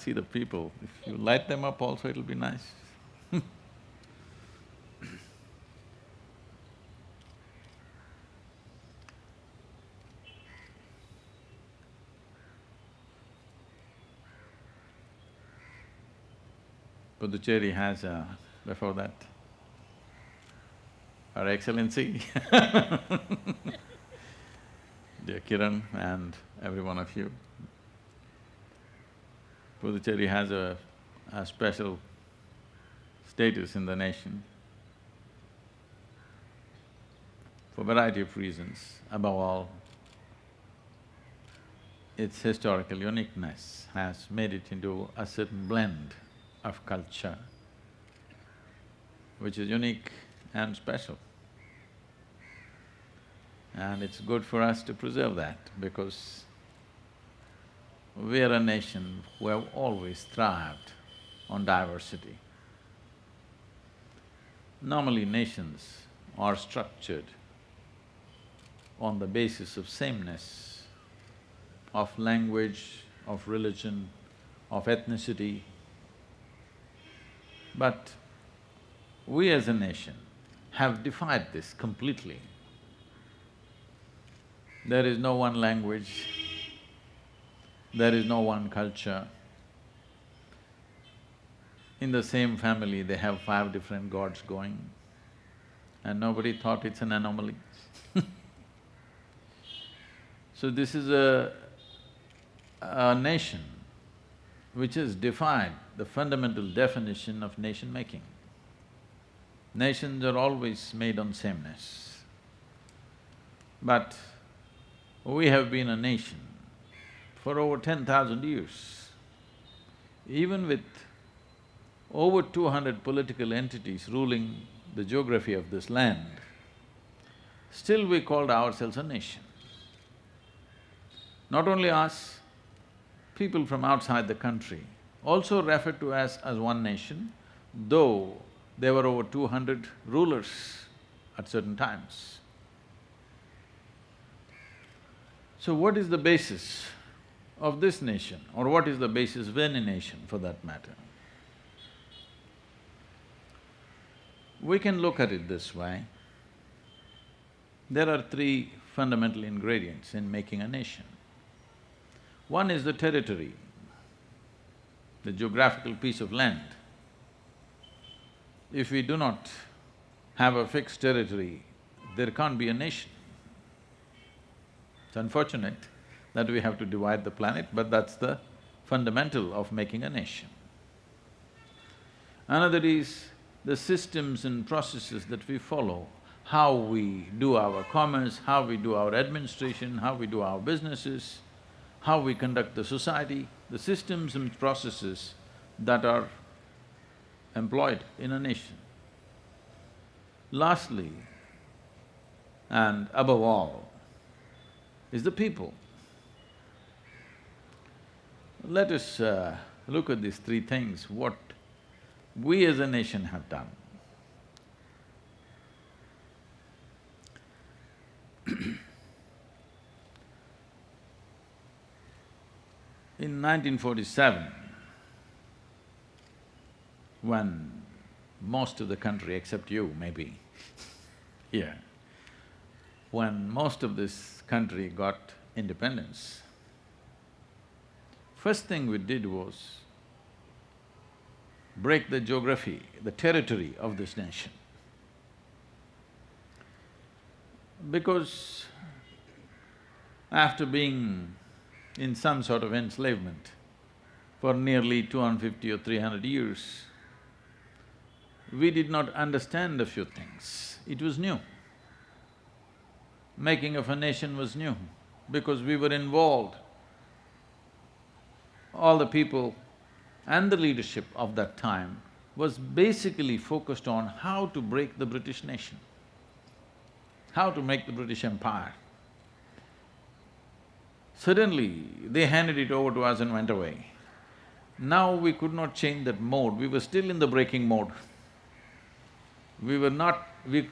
see the people. If you light them up also, it'll be nice. Puducherry has a… before that, Her Excellency dear Kiran and every one of you. Puducherry has a, a special status in the nation for a variety of reasons. Above all, its historical uniqueness has made it into a certain blend of culture, which is unique and special. And it's good for us to preserve that because we are a nation who have always thrived on diversity. Normally nations are structured on the basis of sameness, of language, of religion, of ethnicity. But we as a nation have defied this completely. There is no one language, there is no one culture. In the same family, they have five different gods going and nobody thought it's an anomaly So this is a, a nation which has defied the fundamental definition of nation-making. Nations are always made on sameness. But we have been a nation for over ten thousand years. Even with over two hundred political entities ruling the geography of this land, still we called ourselves a nation. Not only us, people from outside the country also referred to us as one nation, though there were over two hundred rulers at certain times. So what is the basis of this nation or what is the basis of any nation for that matter? We can look at it this way. There are three fundamental ingredients in making a nation. One is the territory, the geographical piece of land. If we do not have a fixed territory, there can't be a nation. It's unfortunate that we have to divide the planet, but that's the fundamental of making a nation. Another is the systems and processes that we follow, how we do our commerce, how we do our administration, how we do our businesses, how we conduct the society, the systems and processes that are employed in a nation. Lastly, and above all, is the people. Let us uh, look at these three things, what we as a nation have done. In 1947, when most of the country, except you maybe, here, when most of this country got independence, first thing we did was break the geography, the territory of this nation. Because after being in some sort of enslavement for nearly 250 or 300 years, we did not understand a few things. It was new. Making of a nation was new because we were involved. All the people and the leadership of that time was basically focused on how to break the British nation, how to make the British Empire. Suddenly, they handed it over to us and went away. Now we could not change that mode, we were still in the breaking mode. We were not… we…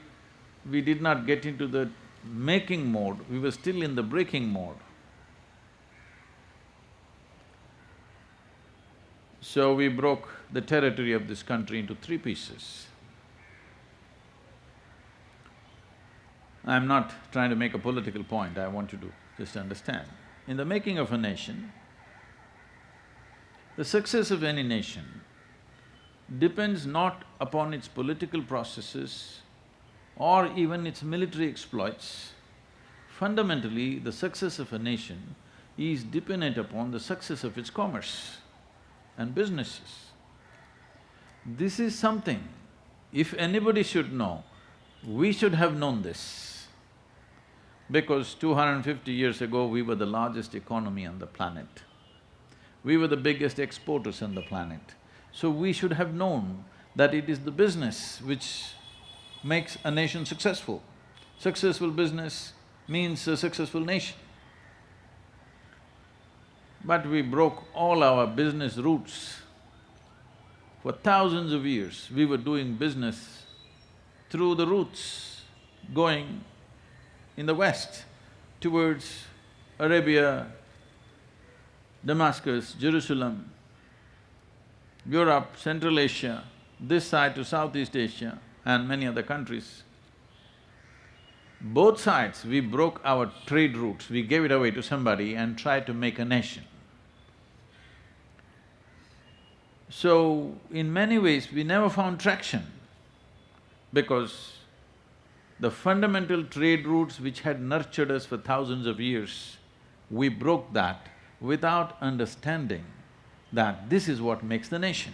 we did not get into the making mode, we were still in the breaking mode. So we broke the territory of this country into three pieces. I'm not trying to make a political point, I want you to just understand. In the making of a nation, the success of any nation depends not upon its political processes or even its military exploits. Fundamentally, the success of a nation is dependent upon the success of its commerce and businesses. This is something, if anybody should know, we should have known this. Because 250 years ago, we were the largest economy on the planet. We were the biggest exporters on the planet. So we should have known that it is the business which makes a nation successful. Successful business means a successful nation. But we broke all our business routes. For thousands of years, we were doing business through the routes going in the west towards Arabia, Damascus, Jerusalem, Europe, Central Asia, this side to Southeast Asia and many other countries. Both sides, we broke our trade routes, we gave it away to somebody and tried to make a nation. So, in many ways, we never found traction because the fundamental trade routes which had nurtured us for thousands of years, we broke that without understanding that this is what makes the nation.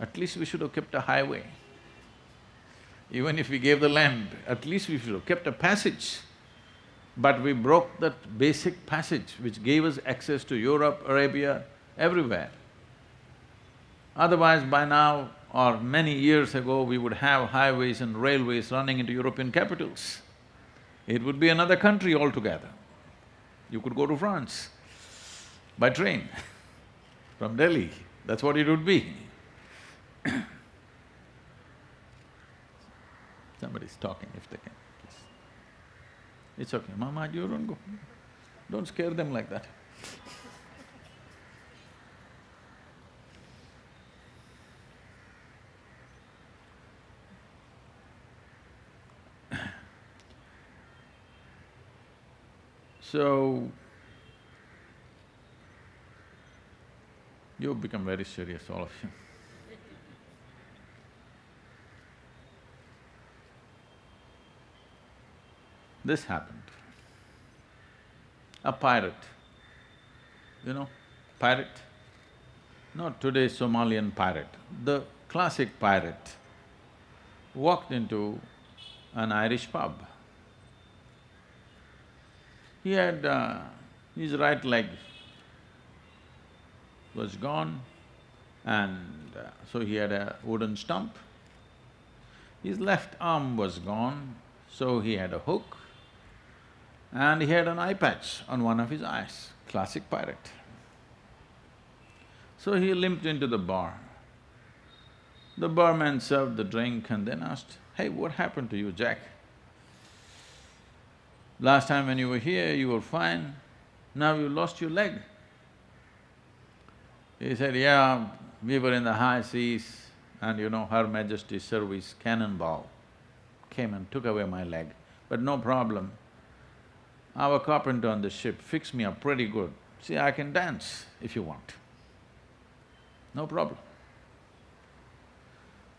At least we should have kept a highway. Even if we gave the land, at least we should have kept a passage. But we broke that basic passage which gave us access to Europe, Arabia, everywhere. Otherwise, by now or many years ago, we would have highways and railways running into European capitals. It would be another country altogether. You could go to France by train from Delhi, that's what it would be. Somebody's talking if they can. It's okay, Mama, you don't go. Don't scare them like that. So, you've become very serious, all of you. This happened. A pirate, you know, pirate, not today's Somalian pirate, the classic pirate walked into an Irish pub. He had… Uh, his right leg was gone and uh, so he had a wooden stump. His left arm was gone, so he had a hook and he had an eye patch on one of his eyes, classic pirate. So he limped into the bar. The barman served the drink and then asked, hey, what happened to you, Jack? Last time when you were here, you were fine, now you lost your leg. He said, yeah, we were in the high seas and you know, Her Majesty's service cannonball came and took away my leg, but no problem. Our carpenter on the ship fixed me up pretty good. See, I can dance if you want. No problem.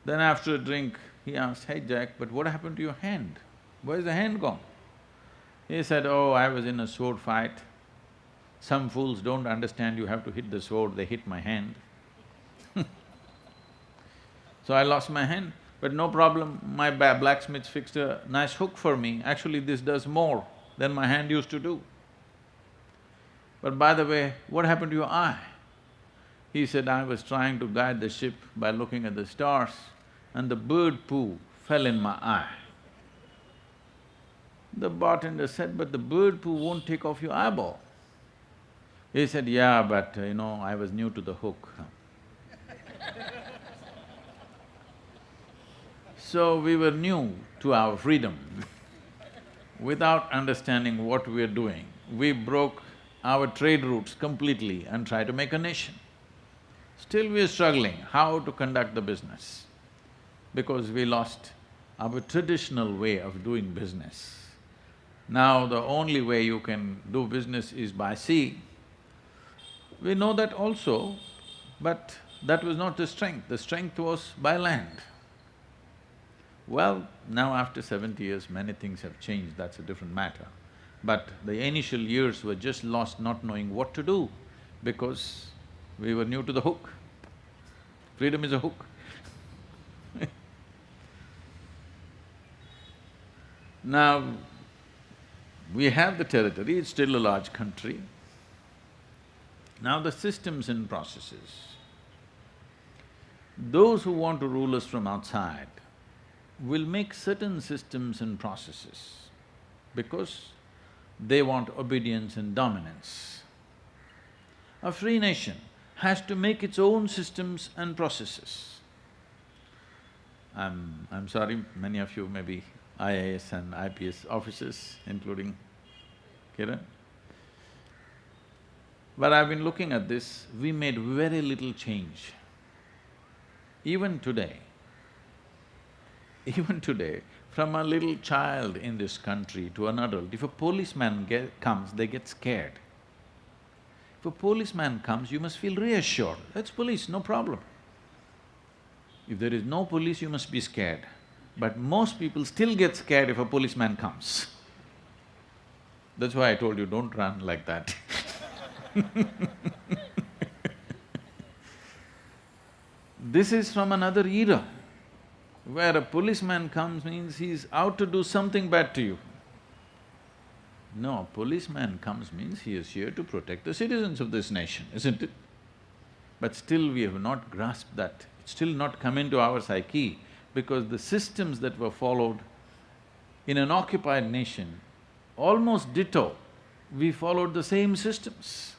Then after a drink, he asked, hey Jack, but what happened to your hand? Where's the hand gone? He said, oh, I was in a sword fight. Some fools don't understand you have to hit the sword, they hit my hand. so I lost my hand, but no problem, my blacksmith fixed a nice hook for me. Actually, this does more than my hand used to do. But by the way, what happened to your eye? He said, I was trying to guide the ship by looking at the stars and the bird poo fell in my eye. The bartender said, but the bird poo won't take off your eyeball. He said, yeah, but you know, I was new to the hook. so we were new to our freedom. Without understanding what we are doing, we broke our trade routes completely and tried to make a nation. Still we are struggling how to conduct the business because we lost our traditional way of doing business. Now the only way you can do business is by sea. We know that also, but that was not the strength, the strength was by land. Well, now after seventy years, many things have changed, that's a different matter. But the initial years were just lost not knowing what to do because we were new to the hook. Freedom is a hook. now, we have the territory, it's still a large country. Now the systems and processes. Those who want to rule us from outside will make certain systems and processes because they want obedience and dominance. A free nation has to make its own systems and processes. I'm… I'm sorry, many of you may be IAS and IPS officers, including Kiran. But I've been looking at this, we made very little change. Even today, even today, from a little child in this country to an adult, if a policeman get, comes, they get scared. If a policeman comes, you must feel reassured, that's police, no problem. If there is no police, you must be scared. But most people still get scared if a policeman comes. That's why I told you, don't run like that This is from another era, where a policeman comes means he's out to do something bad to you. No, policeman comes means he is here to protect the citizens of this nation, isn't it? But still we have not grasped that, it's still not come into our psyche because the systems that were followed in an occupied nation, almost ditto, we followed the same systems,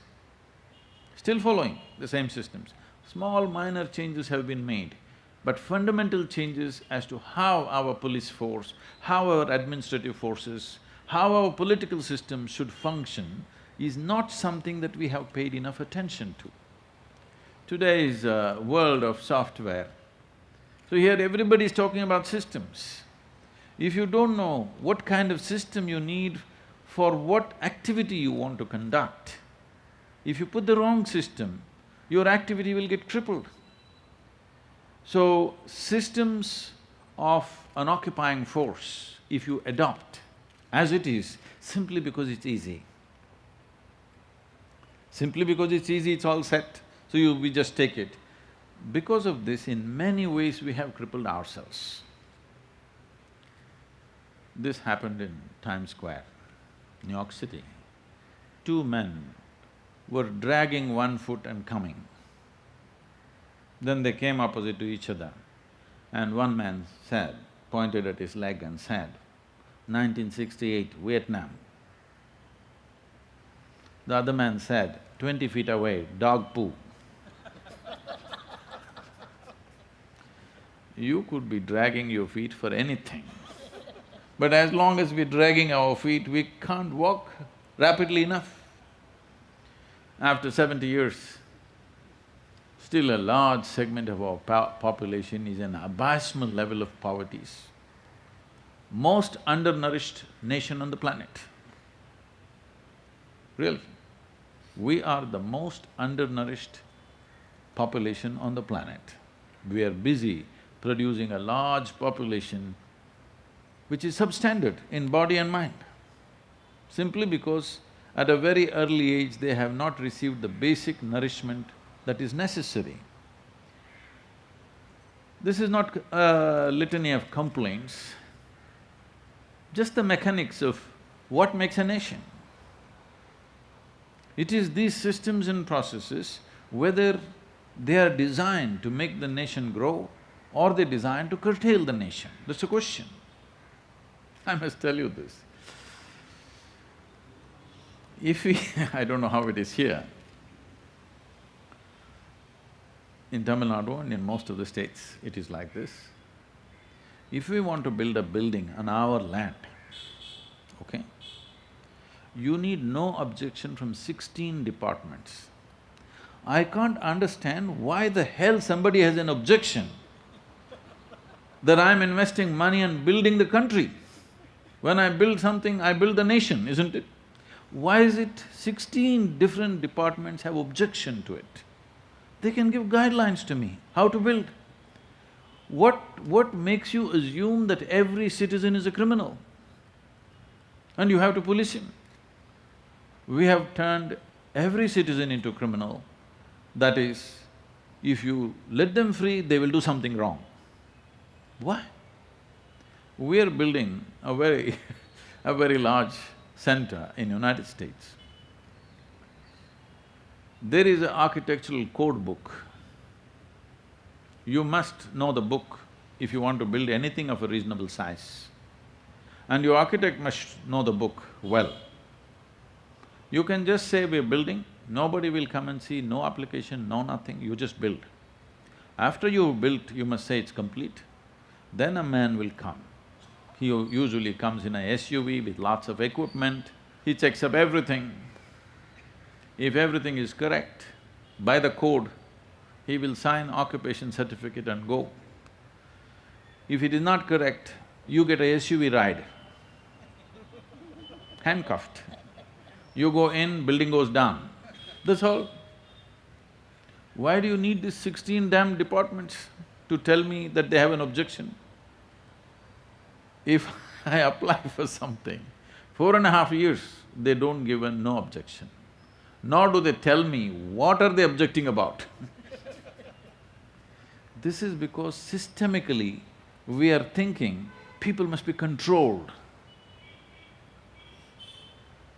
still following the same systems. Small minor changes have been made, but fundamental changes as to how our police force, how our administrative forces, how our political system should function is not something that we have paid enough attention to. Today's uh, world of software, so here everybody is talking about systems. If you don't know what kind of system you need for what activity you want to conduct, if you put the wrong system, your activity will get crippled. So, systems of an occupying force, if you adopt as it is, simply because it's easy. Simply because it's easy, it's all set, so you… we just take it. Because of this, in many ways we have crippled ourselves. This happened in Times Square, New York City. Two men were dragging one foot and coming. Then they came opposite to each other and one man said, pointed at his leg and said, 1968, Vietnam. The other man said, twenty feet away, dog poo. you could be dragging your feet for anything. But as long as we're dragging our feet, we can't walk rapidly enough. After seventy years, still a large segment of our population is an abysmal level of poverty. Most undernourished nation on the planet. really. We are the most undernourished population on the planet. We are busy producing a large population which is substandard in body and mind, simply because at a very early age they have not received the basic nourishment that is necessary. This is not a litany of complaints, just the mechanics of what makes a nation. It is these systems and processes, whether they are designed to make the nation grow or they're designed to curtail the nation, that's the question. I must tell you this. If we I don't know how it is here, in Tamil Nadu and in most of the states, it is like this. If we want to build a building on our land, okay, you need no objection from sixteen departments. I can't understand why the hell somebody has an objection that I'm investing money and building the country. When I build something, I build the nation, isn't it? Why is it sixteen different departments have objection to it? They can give guidelines to me, how to build. What… what makes you assume that every citizen is a criminal? And you have to police him. We have turned every citizen into criminal. That is, if you let them free, they will do something wrong. Why? We are building a very a very large center in United States. There is an architectural code book. You must know the book if you want to build anything of a reasonable size. And your architect must know the book well. You can just say we're building, nobody will come and see, no application, no nothing, you just build. After you've built, you must say it's complete. Then a man will come. He usually comes in a SUV with lots of equipment, he checks up everything. If everything is correct, by the code, he will sign occupation certificate and go. If it is not correct, you get a SUV ride, handcuffed. You go in, building goes down, that's all. Why do you need these sixteen damn departments to tell me that they have an objection? If I apply for something, four and a half years, they don't give a no objection nor do they tell me what are they objecting about This is because systemically we are thinking people must be controlled.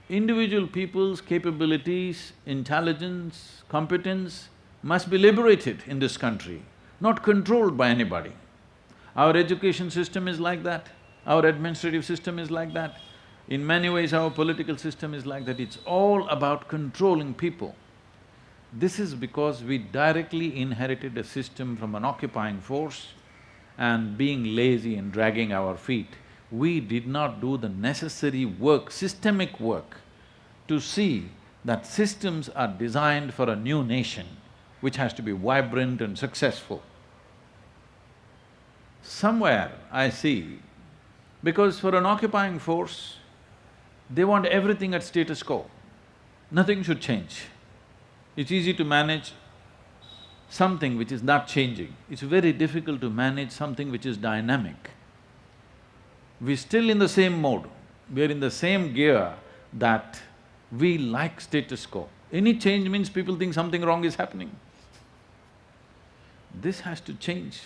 Individual people's capabilities, intelligence, competence must be liberated in this country, not controlled by anybody. Our education system is like that, our administrative system is like that. In many ways, our political system is like that, it's all about controlling people. This is because we directly inherited a system from an occupying force and being lazy and dragging our feet, we did not do the necessary work, systemic work, to see that systems are designed for a new nation which has to be vibrant and successful. Somewhere I see, because for an occupying force, they want everything at status quo. Nothing should change. It's easy to manage something which is not changing. It's very difficult to manage something which is dynamic. We're still in the same mode, we're in the same gear that we like status quo. Any change means people think something wrong is happening. This has to change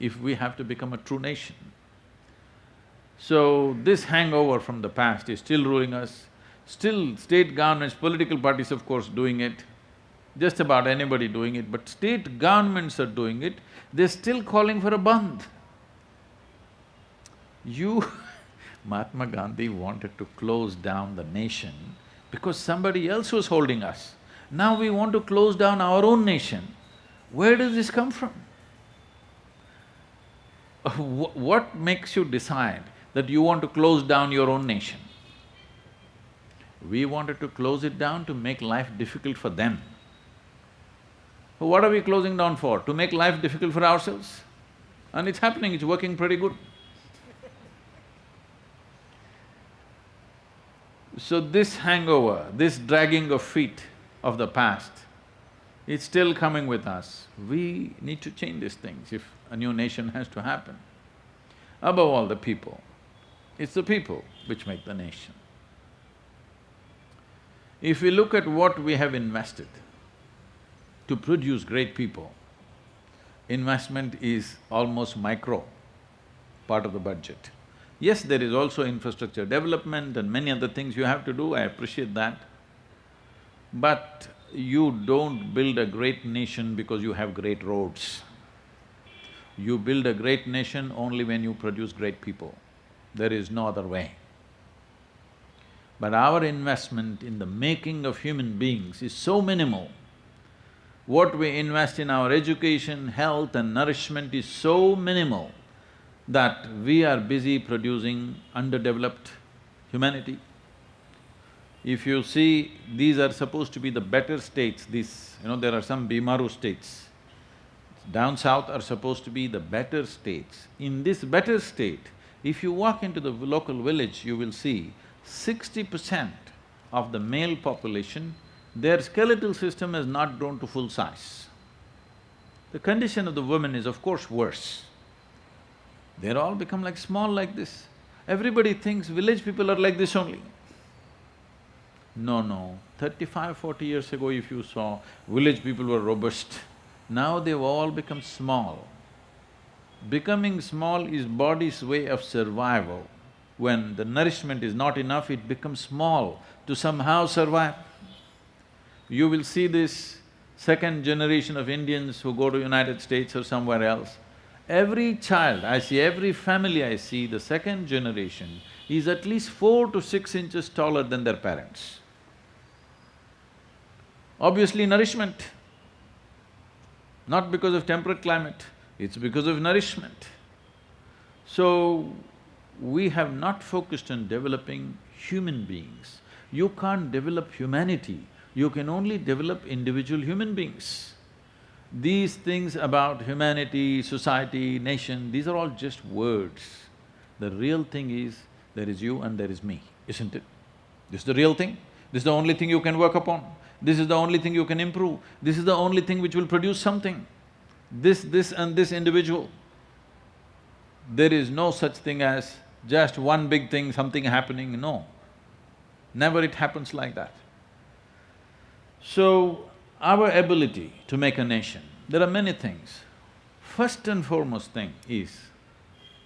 if we have to become a true nation. So, this hangover from the past is still ruling us, still state governments, political parties of course doing it, just about anybody doing it, but state governments are doing it, they're still calling for a bandh. You Mahatma Gandhi wanted to close down the nation because somebody else was holding us. Now we want to close down our own nation. Where does this come from? what makes you decide that you want to close down your own nation. We wanted to close it down to make life difficult for them. What are we closing down for? To make life difficult for ourselves? And it's happening, it's working pretty good. So this hangover, this dragging of feet of the past, it's still coming with us. We need to change these things if a new nation has to happen. Above all, the people. It's the people which make the nation. If we look at what we have invested to produce great people, investment is almost micro part of the budget. Yes, there is also infrastructure development and many other things you have to do, I appreciate that. But you don't build a great nation because you have great roads. You build a great nation only when you produce great people. There is no other way. But our investment in the making of human beings is so minimal. What we invest in our education, health and nourishment is so minimal that we are busy producing underdeveloped humanity. If you see, these are supposed to be the better states, these… you know, there are some Bimaru states. Down south are supposed to be the better states. In this better state, if you walk into the local village, you will see sixty percent of the male population, their skeletal system has not grown to full size. The condition of the women is of course worse. They're all become like small like this. Everybody thinks village people are like this only. No, no, thirty-five, forty years ago if you saw, village people were robust. Now they've all become small. Becoming small is body's way of survival. When the nourishment is not enough, it becomes small to somehow survive. You will see this second generation of Indians who go to United States or somewhere else, Every child, I see every family I see, the second generation is at least four to six inches taller than their parents. Obviously nourishment, not because of temperate climate, it's because of nourishment. So, we have not focused on developing human beings. You can't develop humanity, you can only develop individual human beings. These things about humanity, society, nation, these are all just words. The real thing is, there is you and there is me, isn't it? This is the real thing, this is the only thing you can work upon, this is the only thing you can improve, this is the only thing which will produce something. This, this and this individual. There is no such thing as just one big thing, something happening, no. Never it happens like that. So, our ability to make a nation, there are many things. First and foremost thing is,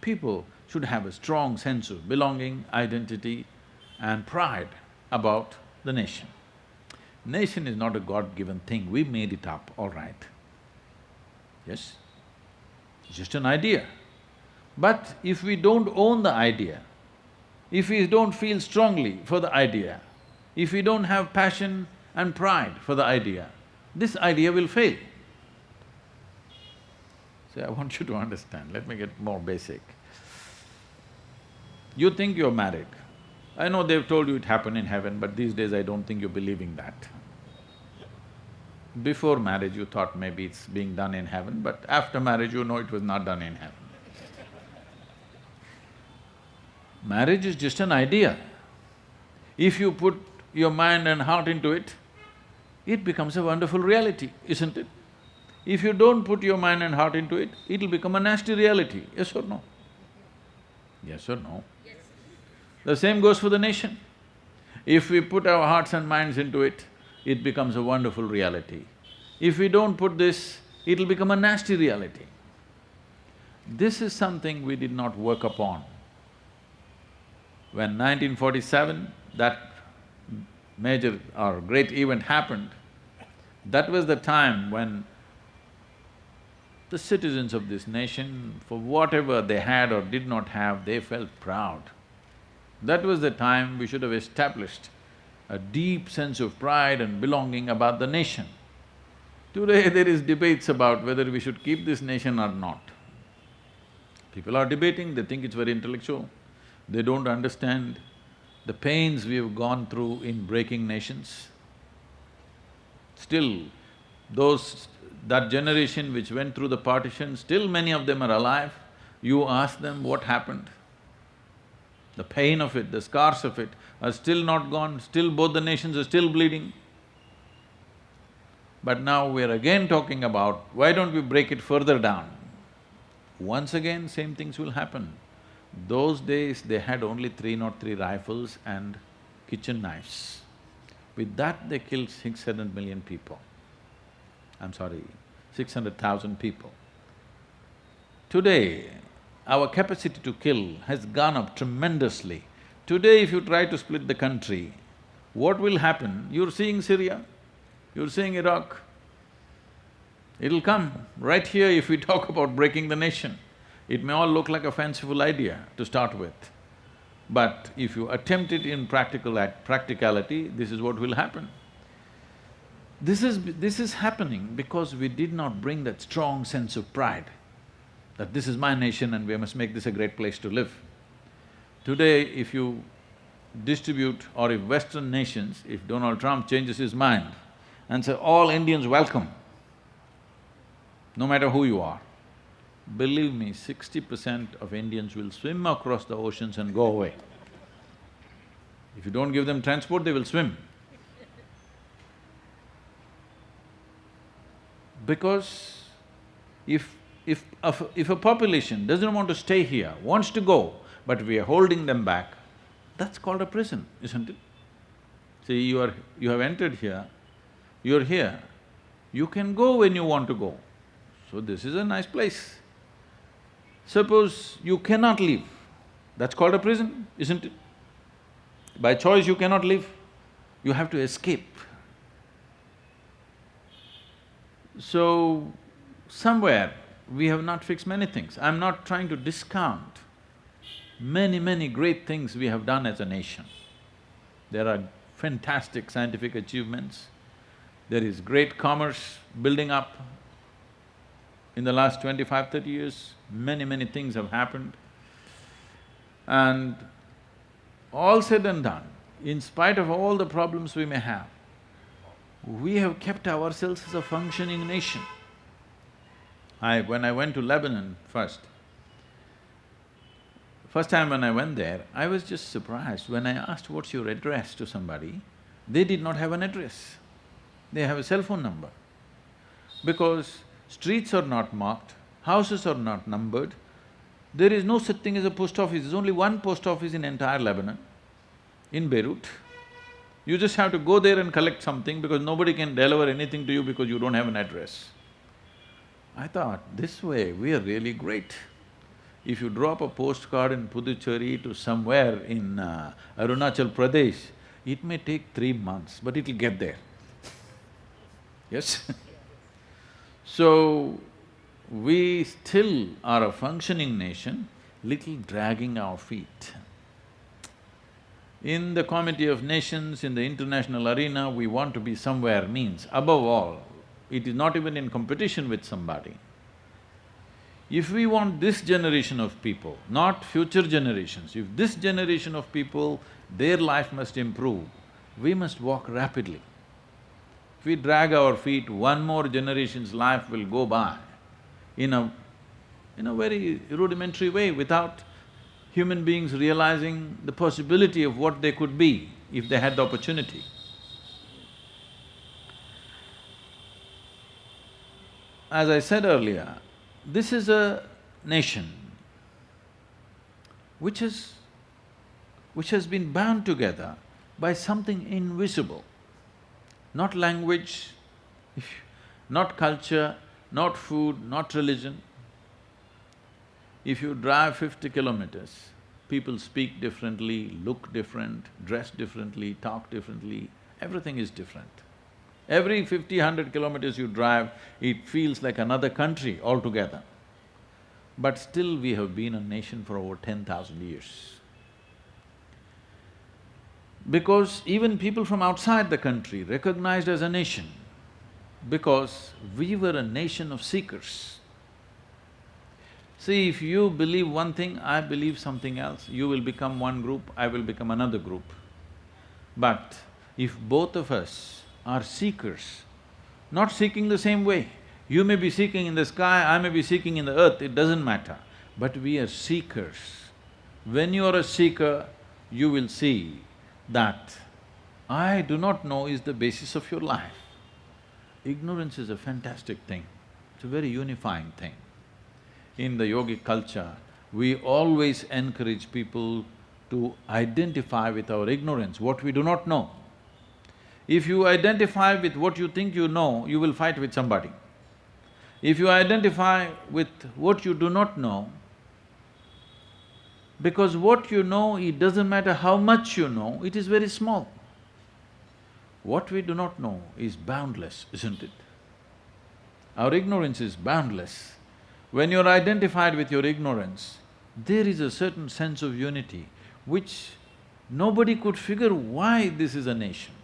people should have a strong sense of belonging, identity and pride about the nation. Nation is not a God-given thing, we made it up, all right. Yes? Just an idea. But if we don't own the idea, if we don't feel strongly for the idea, if we don't have passion and pride for the idea, this idea will fail. See, I want you to understand, let me get more basic. You think you're married. I know they've told you it happened in heaven, but these days I don't think you're believing that. Before marriage you thought maybe it's being done in heaven, but after marriage you know it was not done in heaven. Marriage is just an idea. If you put your mind and heart into it, it becomes a wonderful reality, isn't it? If you don't put your mind and heart into it, it'll become a nasty reality, yes or no? Yes or no? Yes. The same goes for the nation. If we put our hearts and minds into it, it becomes a wonderful reality. If we don't put this, it'll become a nasty reality. This is something we did not work upon. When 1947, that major or great event happened, that was the time when the citizens of this nation, for whatever they had or did not have, they felt proud. That was the time we should have established a deep sense of pride and belonging about the nation. Today there is debates about whether we should keep this nation or not. People are debating, they think it's very intellectual, they don't understand the pains we've gone through in breaking nations, still those… that generation which went through the partition, still many of them are alive. You ask them what happened. The pain of it, the scars of it are still not gone, still both the nations are still bleeding. But now we're again talking about, why don't we break it further down? Once again, same things will happen. Those days, they had only three not three rifles and kitchen knives. With that, they killed six hundred million people. I'm sorry, six hundred thousand people. Today, our capacity to kill has gone up tremendously. Today, if you try to split the country, what will happen? You're seeing Syria, you're seeing Iraq. It'll come right here if we talk about breaking the nation. It may all look like a fanciful idea to start with, but if you attempt it in practical practicality, this is what will happen. This is… this is happening because we did not bring that strong sense of pride that this is my nation and we must make this a great place to live. Today, if you distribute or if Western nations, if Donald Trump changes his mind and say, all Indians welcome, no matter who you are, believe me, sixty percent of Indians will swim across the oceans and go away. If you don't give them transport, they will swim. Because if if, if a population doesn't want to stay here, wants to go, but we are holding them back, that's called a prison, isn't it? See, you are… you have entered here, you're here, you can go when you want to go. So this is a nice place. Suppose you cannot leave, that's called a prison, isn't it? By choice you cannot leave, you have to escape. So, somewhere we have not fixed many things. I'm not trying to discount many, many great things we have done as a nation. There are fantastic scientific achievements, there is great commerce building up. In the last 25, 30 years, many, many things have happened. And all said and done, in spite of all the problems we may have, we have kept ourselves as a functioning nation. I… when I went to Lebanon first, first time when I went there, I was just surprised when I asked, what's your address to somebody, they did not have an address. They have a cell phone number. Because streets are not marked, houses are not numbered, there is no such thing as a post office, there's only one post office in entire Lebanon, in Beirut. You just have to go there and collect something because nobody can deliver anything to you because you don't have an address. I thought, this way we are really great. If you drop a postcard in Puducherry to somewhere in uh, Arunachal Pradesh, it may take three months, but it'll get there. yes? so, we still are a functioning nation, little dragging our feet. In the Committee of Nations, in the international arena, we want to be somewhere means, above all, it is not even in competition with somebody. If we want this generation of people, not future generations, if this generation of people, their life must improve, we must walk rapidly. If we drag our feet, one more generation's life will go by in a… in a very rudimentary way without human beings realizing the possibility of what they could be if they had the opportunity. As I said earlier, this is a nation which is… which has been bound together by something invisible, not language, not culture, not food, not religion. If you drive fifty kilometers, people speak differently, look different, dress differently, talk differently, everything is different. Every fifty, hundred kilometers you drive, it feels like another country altogether. But still we have been a nation for over ten thousand years. Because even people from outside the country recognized as a nation, because we were a nation of seekers. See, if you believe one thing, I believe something else, you will become one group, I will become another group. But if both of us are seekers, not seeking the same way. You may be seeking in the sky, I may be seeking in the earth, it doesn't matter. But we are seekers. When you are a seeker, you will see that I do not know is the basis of your life. Ignorance is a fantastic thing, it's a very unifying thing. In the yogic culture, we always encourage people to identify with our ignorance, what we do not know. If you identify with what you think you know, you will fight with somebody. If you identify with what you do not know, because what you know, it doesn't matter how much you know, it is very small. What we do not know is boundless, isn't it? Our ignorance is boundless. When you're identified with your ignorance, there is a certain sense of unity which nobody could figure why this is a nation.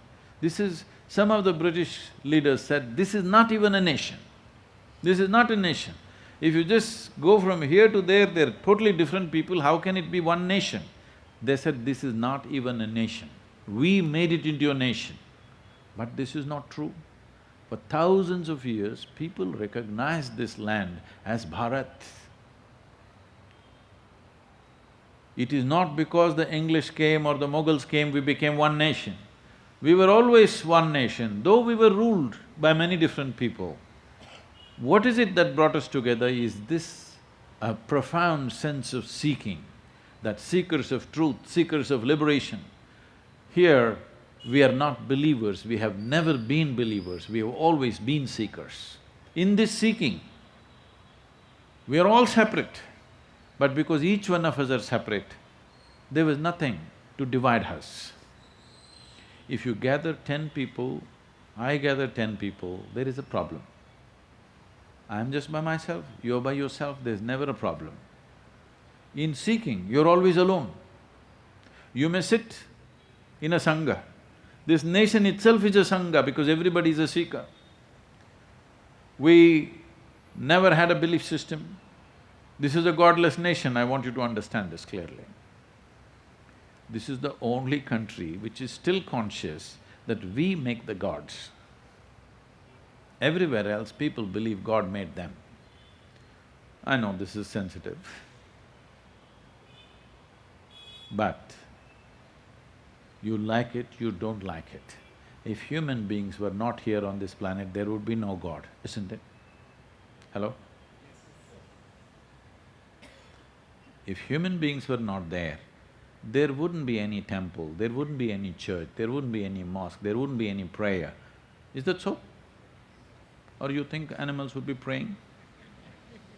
This is… some of the British leaders said, this is not even a nation. This is not a nation. If you just go from here to there, they're totally different people, how can it be one nation? They said, this is not even a nation. We made it into a nation. But this is not true. For thousands of years, people recognized this land as Bharat. It is not because the English came or the Mughals came, we became one nation. We were always one nation, though we were ruled by many different people. What is it that brought us together is this a profound sense of seeking, that seekers of truth, seekers of liberation. Here, we are not believers, we have never been believers, we have always been seekers. In this seeking, we are all separate. But because each one of us are separate, there was nothing to divide us. If you gather ten people, I gather ten people, there is a problem. I'm just by myself, you're by yourself, there's never a problem. In seeking, you're always alone. You may sit in a sangha. This nation itself is a sangha because everybody is a seeker. We never had a belief system, this is a godless nation, I want you to understand this clearly. This is the only country which is still conscious that we make the gods. Everywhere else, people believe God made them. I know this is sensitive. But you like it, you don't like it. If human beings were not here on this planet, there would be no God, isn't it? Hello? If human beings were not there, there wouldn't be any temple, there wouldn't be any church, there wouldn't be any mosque, there wouldn't be any prayer. Is that so? Or you think animals would be praying?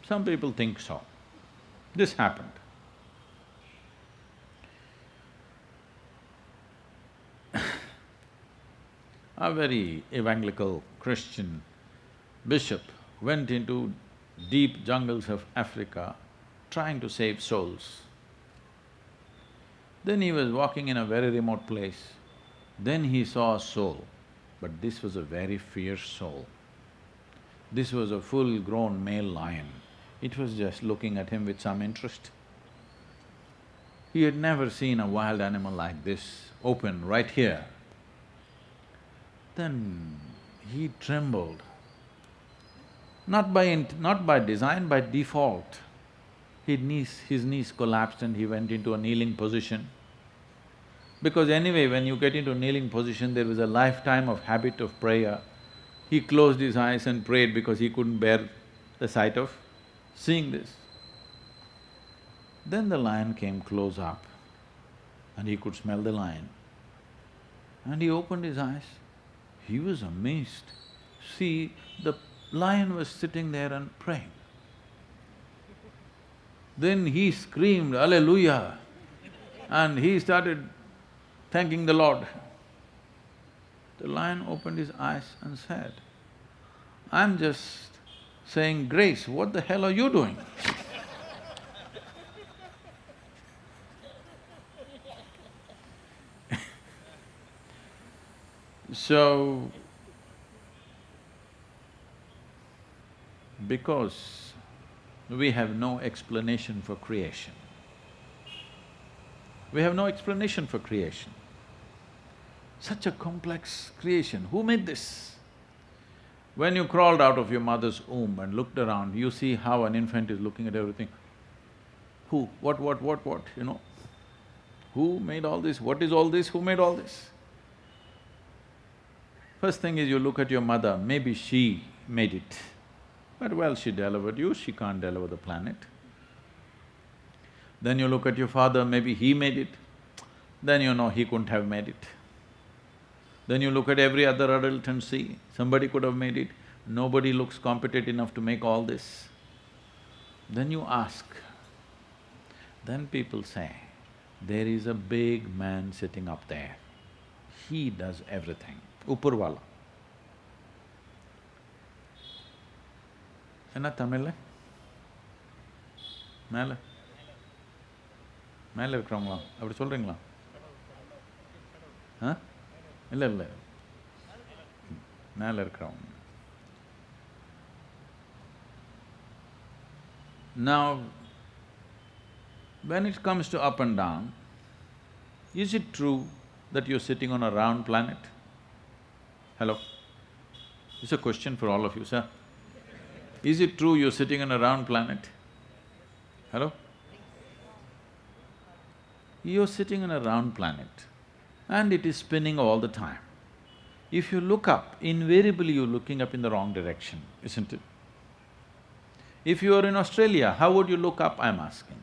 Some people think so. This happened. A very evangelical Christian bishop went into deep jungles of Africa trying to save souls. Then he was walking in a very remote place. Then he saw a soul, but this was a very fierce soul. This was a full-grown male lion. It was just looking at him with some interest. He had never seen a wild animal like this, open right here. Then he trembled, not by… not by design, by default. His knees… his knees collapsed and he went into a kneeling position. Because anyway, when you get into kneeling position, there was a lifetime of habit of prayer. He closed his eyes and prayed because he couldn't bear the sight of seeing this. Then the lion came close up and he could smell the lion. And he opened his eyes. He was amazed. See, the lion was sitting there and praying. Then he screamed, Alleluia, and he started thanking the Lord. The lion opened his eyes and said, I'm just saying, Grace, what the hell are you doing? so, because we have no explanation for creation. We have no explanation for creation. Such a complex creation, who made this? When you crawled out of your mother's womb and looked around, you see how an infant is looking at everything. Who, what, what, what, what, you know? Who made all this? What is all this? Who made all this? First thing is you look at your mother, maybe she made it. But well, she delivered you, she can't deliver the planet. Then you look at your father, maybe he made it, then you know he couldn't have made it. Then you look at every other adult and see, somebody could have made it, nobody looks competent enough to make all this. Then you ask, then people say, there is a big man sitting up there, he does everything, Upurvala. என்ன தமிழ்ல மேலே மேலே இருக்கிறவங்களா அப்படி சொல்றீங்களா ஆ இல்லை இல்லை மேலே இருக்கிறவங்க Now, when it comes to up and down, is it true that you're sitting on a round planet? Hello? It's a question for all of you, sir. Is it true you're sitting on a round planet? Hello? You're sitting on a round planet and it is spinning all the time. If you look up, invariably you're looking up in the wrong direction, isn't it? If you are in Australia, how would you look up, I'm asking?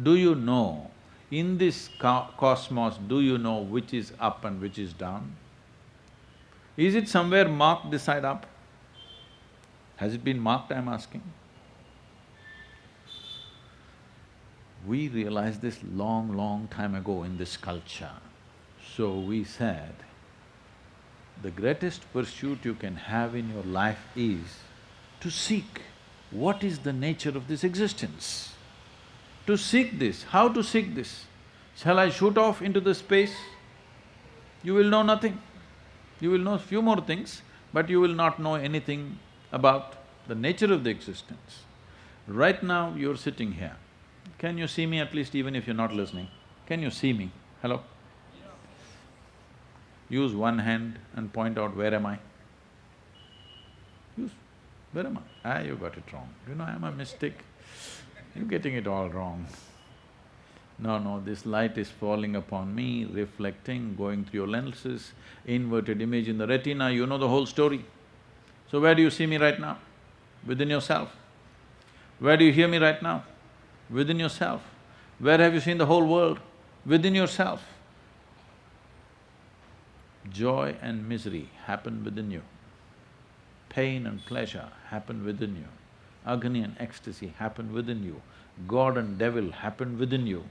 Do you know, in this co cosmos, do you know which is up and which is down? Is it somewhere marked this side up? Has it been marked, I'm asking? We realized this long, long time ago in this culture. So we said, the greatest pursuit you can have in your life is to seek what is the nature of this existence. To seek this, how to seek this? Shall I shoot off into the space? You will know nothing. You will know a few more things, but you will not know anything about the nature of the existence. Right now, you're sitting here. Can you see me at least even if you're not listening? Can you see me? Hello? Use one hand and point out where am I? Use, where am I? Ah, you got it wrong. You know, I'm a mystic. You're getting it all wrong. No, no, this light is falling upon me, reflecting, going through your lenses, inverted image in the retina, you know the whole story. So where do you see me right now? Within yourself. Where do you hear me right now? Within yourself. Where have you seen the whole world? Within yourself. Joy and misery happen within you. Pain and pleasure happen within you. Agony and ecstasy happen within you. God and devil happen within you.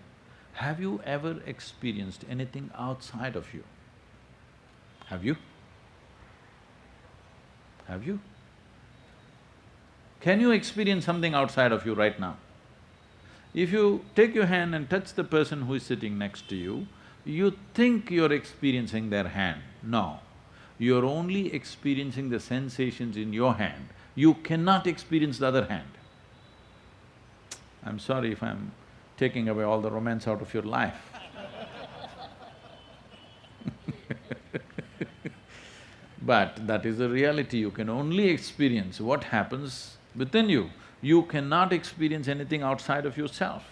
Have you ever experienced anything outside of you? Have you? Have you? Can you experience something outside of you right now? If you take your hand and touch the person who is sitting next to you, you think you're experiencing their hand. No, you're only experiencing the sensations in your hand. You cannot experience the other hand. I'm sorry if I'm taking away all the romance out of your life. but that is the reality, you can only experience what happens within you. You cannot experience anything outside of yourself,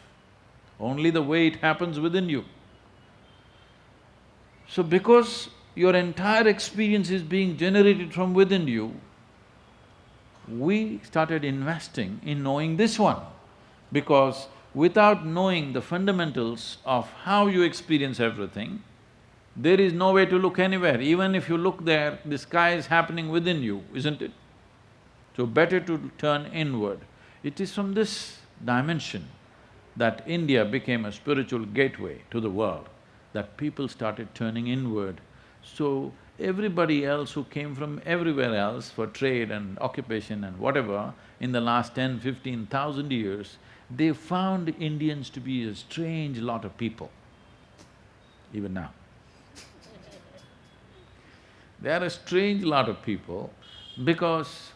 only the way it happens within you. So because your entire experience is being generated from within you, we started investing in knowing this one because without knowing the fundamentals of how you experience everything, there is no way to look anywhere. Even if you look there, the sky is happening within you, isn't it? So better to turn inward. It is from this dimension that India became a spiritual gateway to the world, that people started turning inward. So everybody else who came from everywhere else for trade and occupation and whatever, in the last ten, fifteen thousand years, they found Indians to be a strange lot of people, even now. they are a strange lot of people because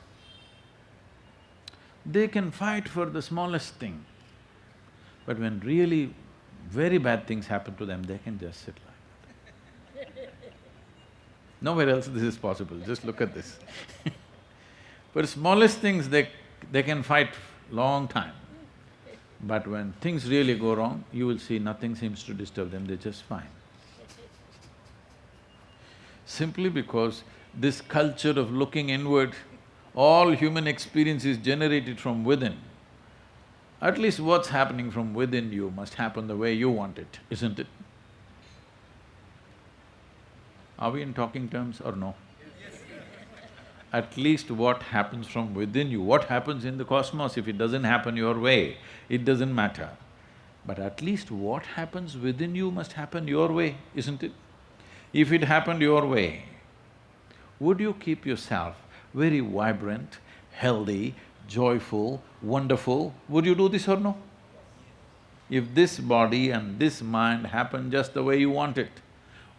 they can fight for the smallest thing, but when really very bad things happen to them, they can just sit like that. Nowhere else this is possible, just look at this For smallest things, they… they can fight long time. But when things really go wrong, you will see nothing seems to disturb them, they're just fine. Simply because this culture of looking inward, all human experience is generated from within. At least what's happening from within you must happen the way you want it, isn't it? Are we in talking terms or no? At least what happens from within you, what happens in the cosmos, if it doesn't happen your way, it doesn't matter. But at least what happens within you must happen your way, isn't it? If it happened your way, would you keep yourself very vibrant, healthy, joyful, wonderful? Would you do this or no? If this body and this mind happen just the way you want it,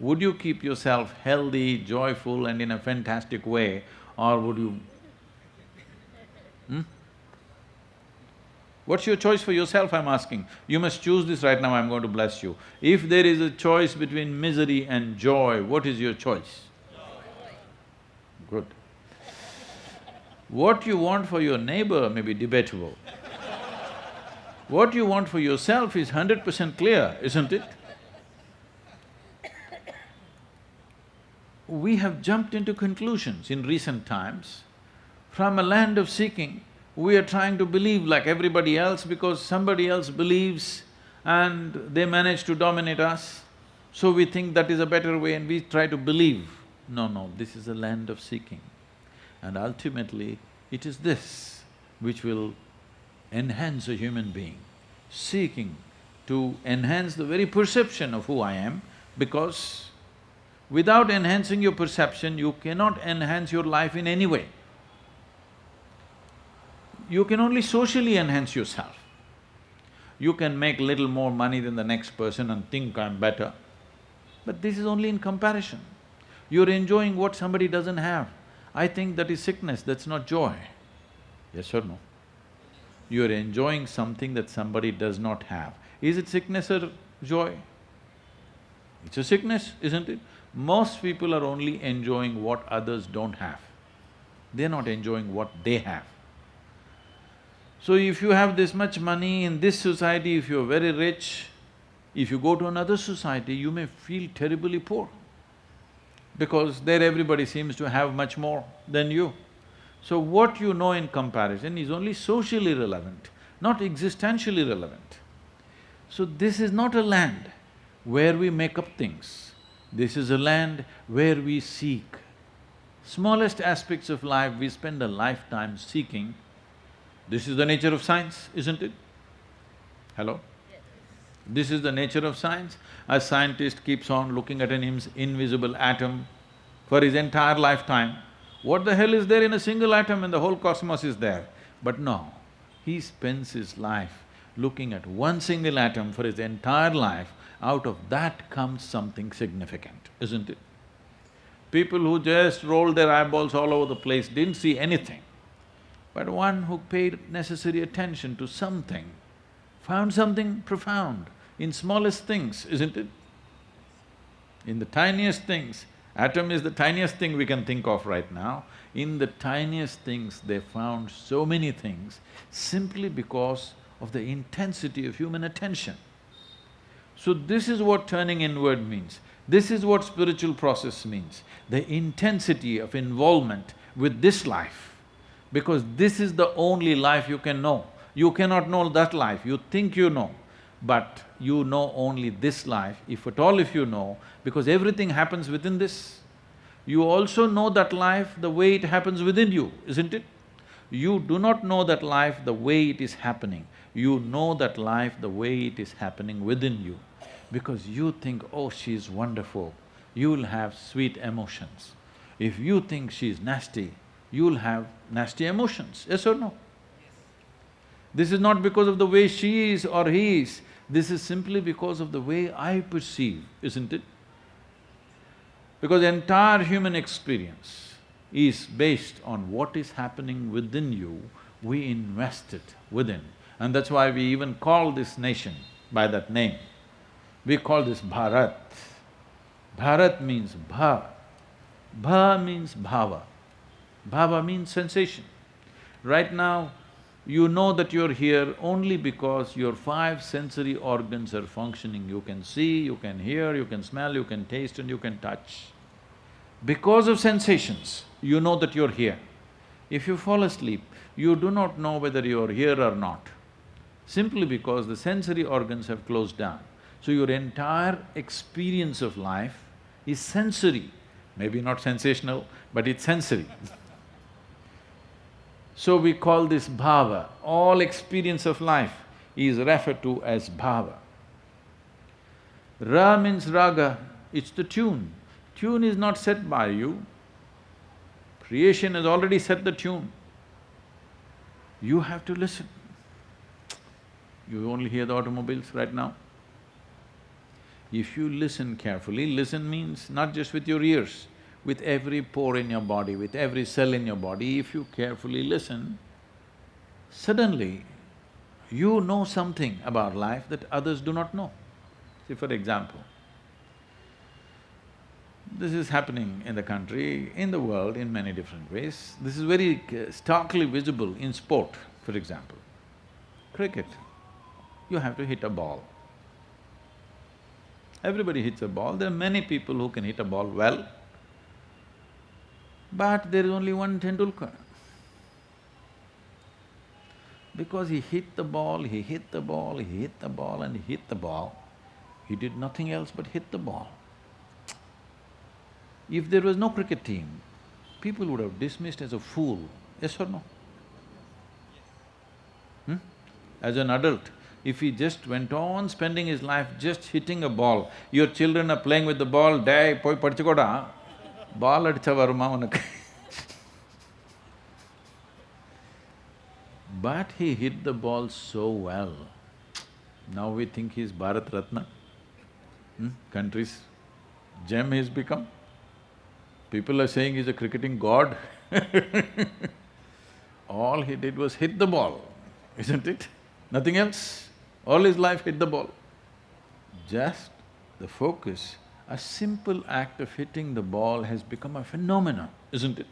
would you keep yourself healthy, joyful and in a fantastic way or would you… Hmm? What's your choice for yourself, I'm asking? You must choose this right now, I'm going to bless you. If there is a choice between misery and joy, what is your choice? Good. What you want for your neighbor may be debatable. what you want for yourself is hundred percent clear, isn't it? We have jumped into conclusions in recent times. From a land of seeking, we are trying to believe like everybody else because somebody else believes and they manage to dominate us. So we think that is a better way and we try to believe. No, no, this is a land of seeking. And ultimately, it is this which will enhance a human being, seeking to enhance the very perception of who I am because without enhancing your perception, you cannot enhance your life in any way. You can only socially enhance yourself. You can make little more money than the next person and think I'm better, but this is only in comparison. You're enjoying what somebody doesn't have. I think that is sickness, that's not joy. Yes or no? You're enjoying something that somebody does not have. Is it sickness or joy? It's a sickness, isn't it? Most people are only enjoying what others don't have. They're not enjoying what they have. So if you have this much money in this society, if you're very rich, if you go to another society, you may feel terribly poor because there everybody seems to have much more than you. So what you know in comparison is only socially relevant, not existentially relevant. So this is not a land where we make up things. This is a land where we seek. Smallest aspects of life we spend a lifetime seeking. This is the nature of science, isn't it? Hello? This is the nature of science. A scientist keeps on looking at an invisible atom for his entire lifetime. What the hell is there in a single atom and the whole cosmos is there? But no, he spends his life looking at one single atom for his entire life, out of that comes something significant, isn't it? People who just rolled their eyeballs all over the place didn't see anything. But one who paid necessary attention to something found something profound in smallest things, isn't it? In the tiniest things, atom is the tiniest thing we can think of right now. In the tiniest things, they found so many things simply because of the intensity of human attention. So this is what turning inward means. This is what spiritual process means, the intensity of involvement with this life, because this is the only life you can know. You cannot know that life, you think you know, but you know only this life, if at all if you know, because everything happens within this. You also know that life the way it happens within you, isn't it? You do not know that life the way it is happening, you know that life the way it is happening within you. Because you think, oh, she's wonderful, you'll have sweet emotions. If you think she's nasty, you'll have nasty emotions, yes or no? This is not because of the way she is or he is, this is simply because of the way I perceive, isn't it? Because the entire human experience is based on what is happening within you, we invest it within. And that's why we even call this nation by that name. We call this Bharat. Bharat means bha. Bha means bhava. Bhava means sensation. Right now, You know that you're here only because your five sensory organs are functioning. You can see, you can hear, you can smell, you can taste and you can touch. Because of sensations, you know that you're here. If you fall asleep, you do not know whether you're here or not, simply because the sensory organs have closed down. So your entire experience of life is sensory, maybe not sensational, but it's sensory So we call this bhava. All experience of life is referred to as bhava. Ra means raga, it's the tune. Tune is not set by you. Creation has already set the tune. You have to listen. You only hear the automobiles right now. If you listen carefully, listen means not just with your ears, with every pore in your body, with every cell in your body, if you carefully listen, suddenly you know something about life that others do not know. See, for example, this is happening in the country, in the world in many different ways. This is very uh, starkly visible in sport, for example. Cricket, you have to hit a ball. Everybody hits a ball, there are many people who can hit a ball well, but there is only one Tendulkar. Because he hit the ball, he hit the ball, he hit the ball and he hit the ball, he did nothing else but hit the ball. If there was no cricket team, people would have dismissed as a fool, yes or no? Hmm? As an adult, if he just went on spending his life just hitting a ball, your children are playing with the ball, day, poi padichukoda, பால் அடிச்சா வருமா உனக்கு But he hit the ball so well. Now we think he's Bharat Ratna. Hmm? Country's gem he's become. People are saying he's a cricketing god All he did was hit the ball, isn't it? Nothing else. All his life hit the ball. Just the focus a simple act of hitting the ball has become a phenomenon, isn't it?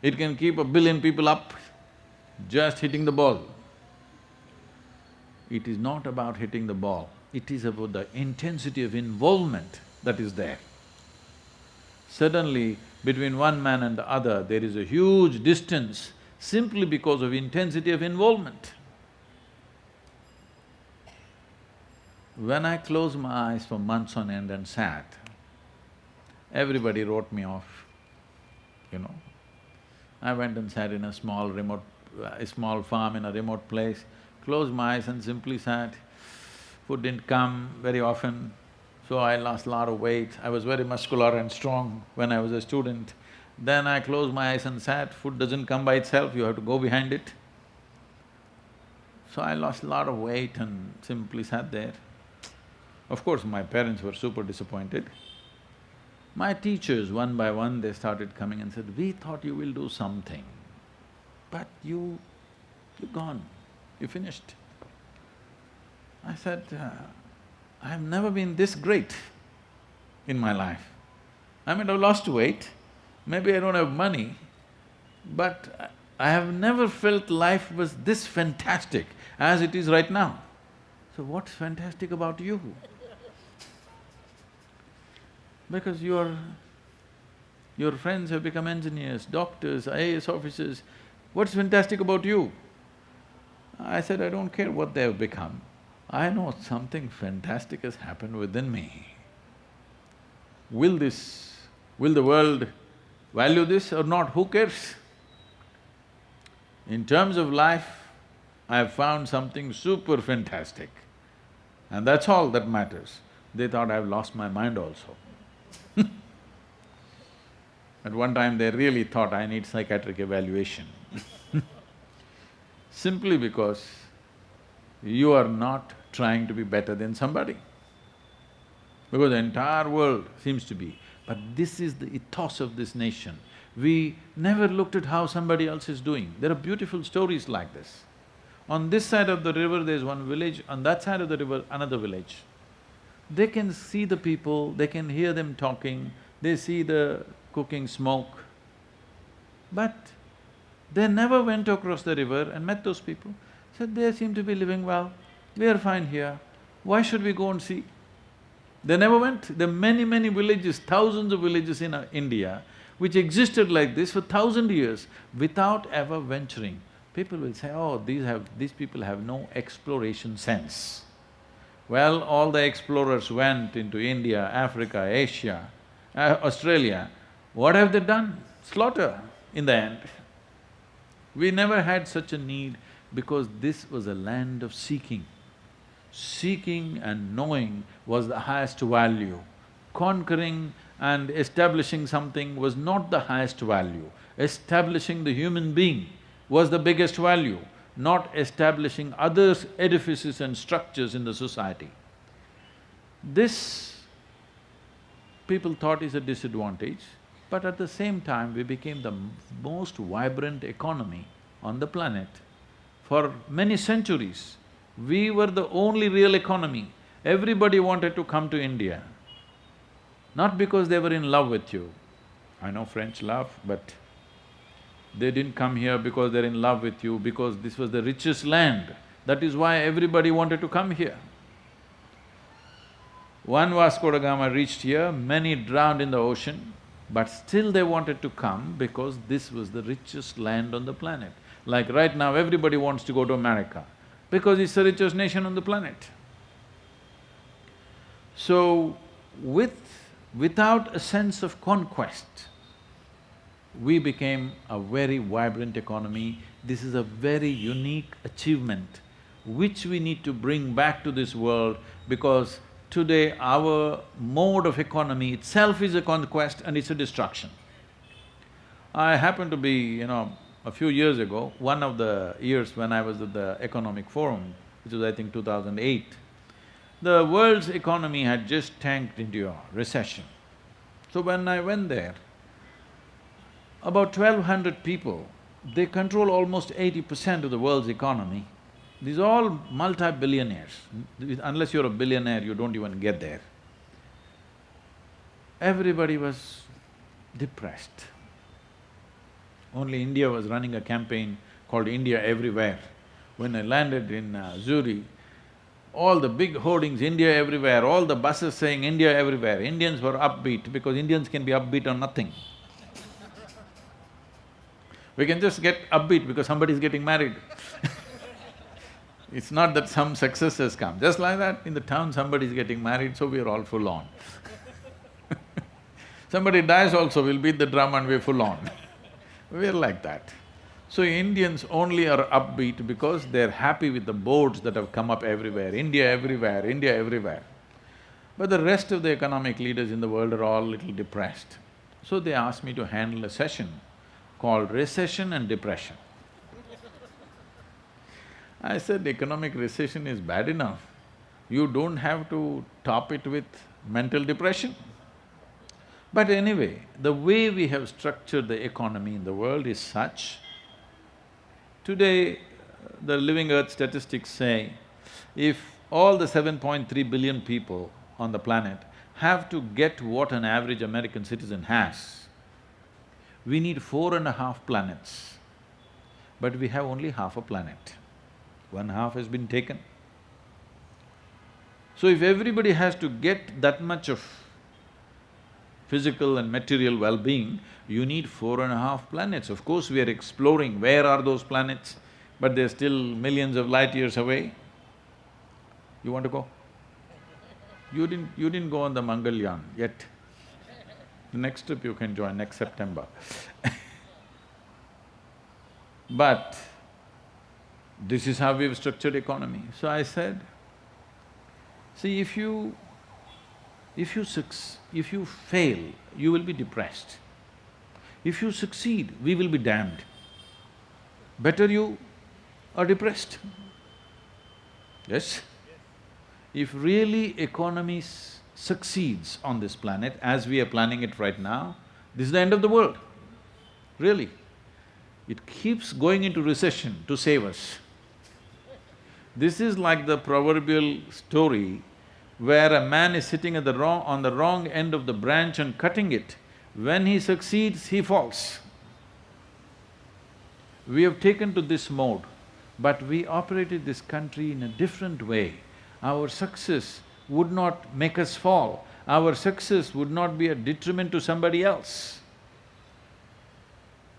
It can keep a billion people up just hitting the ball. It is not about hitting the ball, it is about the intensity of involvement that is there. Suddenly, between one man and the other, there is a huge distance simply because of intensity of involvement. When I closed my eyes for months on end and sat, everybody wrote me off, you know. I went and sat in a small remote… a small farm in a remote place, closed my eyes and simply sat. Food didn't come very often, so I lost a lot of weight. I was very muscular and strong when I was a student. Then I closed my eyes and sat, food doesn't come by itself, you have to go behind it. So I lost a lot of weight and simply sat there. Of course, my parents were super disappointed. My teachers, one by one, they started coming and said, we thought you will do something, but you… you're gone, you finished. I said, uh, I have never been this great in my life. I mean, I've lost weight, maybe I don't have money, but I have never felt life was this fantastic as it is right now. So what's fantastic about you? Because your… your friends have become engineers, doctors, IAS officers, what's fantastic about you? I said, I don't care what they have become, I know something fantastic has happened within me. Will this… will the world value this or not, who cares? In terms of life, I have found something super fantastic and that's all that matters. They thought I've lost my mind also. At one time they really thought I need psychiatric evaluation simply because you are not trying to be better than somebody. Because the entire world seems to be, but this is the ethos of this nation. We never looked at how somebody else is doing. There are beautiful stories like this. On this side of the river there's one village, on that side of the river another village. They can see the people, they can hear them talking, they see the cooking smoke. But They never went across the river and met those people. Said, they seem to be living well, we are fine here, why should we go and see? They never went. There are many, many villages, thousands of villages in uh, India, which existed like this for thousand years without ever venturing. People will say, oh, these have… these people have no exploration sense. Well, all the explorers went into India, Africa, Asia, uh, Australia. What have they done? Slaughter in the end. We never had such a need because this was a land of seeking. Seeking and knowing was the highest value. Conquering and establishing something was not the highest value. Establishing the human being was the biggest value, not establishing other edifices and structures in the society. This people thought is a disadvantage, but at the same time we became the most vibrant economy on the planet. For many centuries, we were the only real economy. Everybody wanted to come to India, not because they were in love with you. I know French love, but they didn't come here because they're in love with you, because this was the richest land. That is why everybody wanted to come here. One Vasco da Gama reached here, many drowned in the ocean, but still they wanted to come because this was the richest land on the planet. Like right now, everybody wants to go to America because it's the richest nation on the planet. So, with… without a sense of conquest, we became a very vibrant economy. This is a very unique achievement which we need to bring back to this world because today our mode of economy itself is a conquest and it's a destruction. I happen to be, you know, a few years ago, one of the years when I was at the Economic Forum, which was I think 2008, the world's economy had just tanked into a recession. So when I went there, about twelve hundred people, they control almost eighty percent of the world's economy. These all multi-billionaires. Unless you're a billionaire, you don't even get there. Everybody was depressed. Only India was running a campaign called India Everywhere. When I landed in uh, Zurich, all the big hoardings, India everywhere, all the buses saying India everywhere, Indians were upbeat because Indians can be upbeat on nothing. we can just get upbeat because somebody is getting married It's not that some success has come, just like that, in the town somebody is getting married, so we are all full on Somebody dies also, we'll beat the drum and we're full on We're like that. So Indians only are upbeat because they're happy with the boards that have come up everywhere, India everywhere, India everywhere. But the rest of the economic leaders in the world are all little depressed. So they asked me to handle a session called Recession and Depression. I said, economic recession is bad enough, you don't have to top it with mental depression. But anyway, the way we have structured the economy in the world is such, today the Living Earth statistics say, if all the 7.3 billion people on the planet have to get what an average American citizen has, we need four and a half planets, but we have only half a planet. One half has been taken. So if everybody has to get that much of physical and material well-being, you need four and a half planets. Of course, we are exploring where are those planets, but they're still millions of light years away. You want to go? You didn't… you didn't go on the Mangalyaan yet. The next trip you can join next September But this is how we've structured economy. So I said, see if you… if you succeed, if you fail, you will be depressed. If you succeed, we will be damned. Better you are depressed. Yes? If really economy succeeds on this planet as we are planning it right now, this is the end of the world, really. It keeps going into recession to save us. This is like the proverbial story where a man is sitting at the wrong… on the wrong end of the branch and cutting it. When he succeeds, he falls. We have taken to this mode, but we operated this country in a different way. Our success would not make us fall, our success would not be a detriment to somebody else.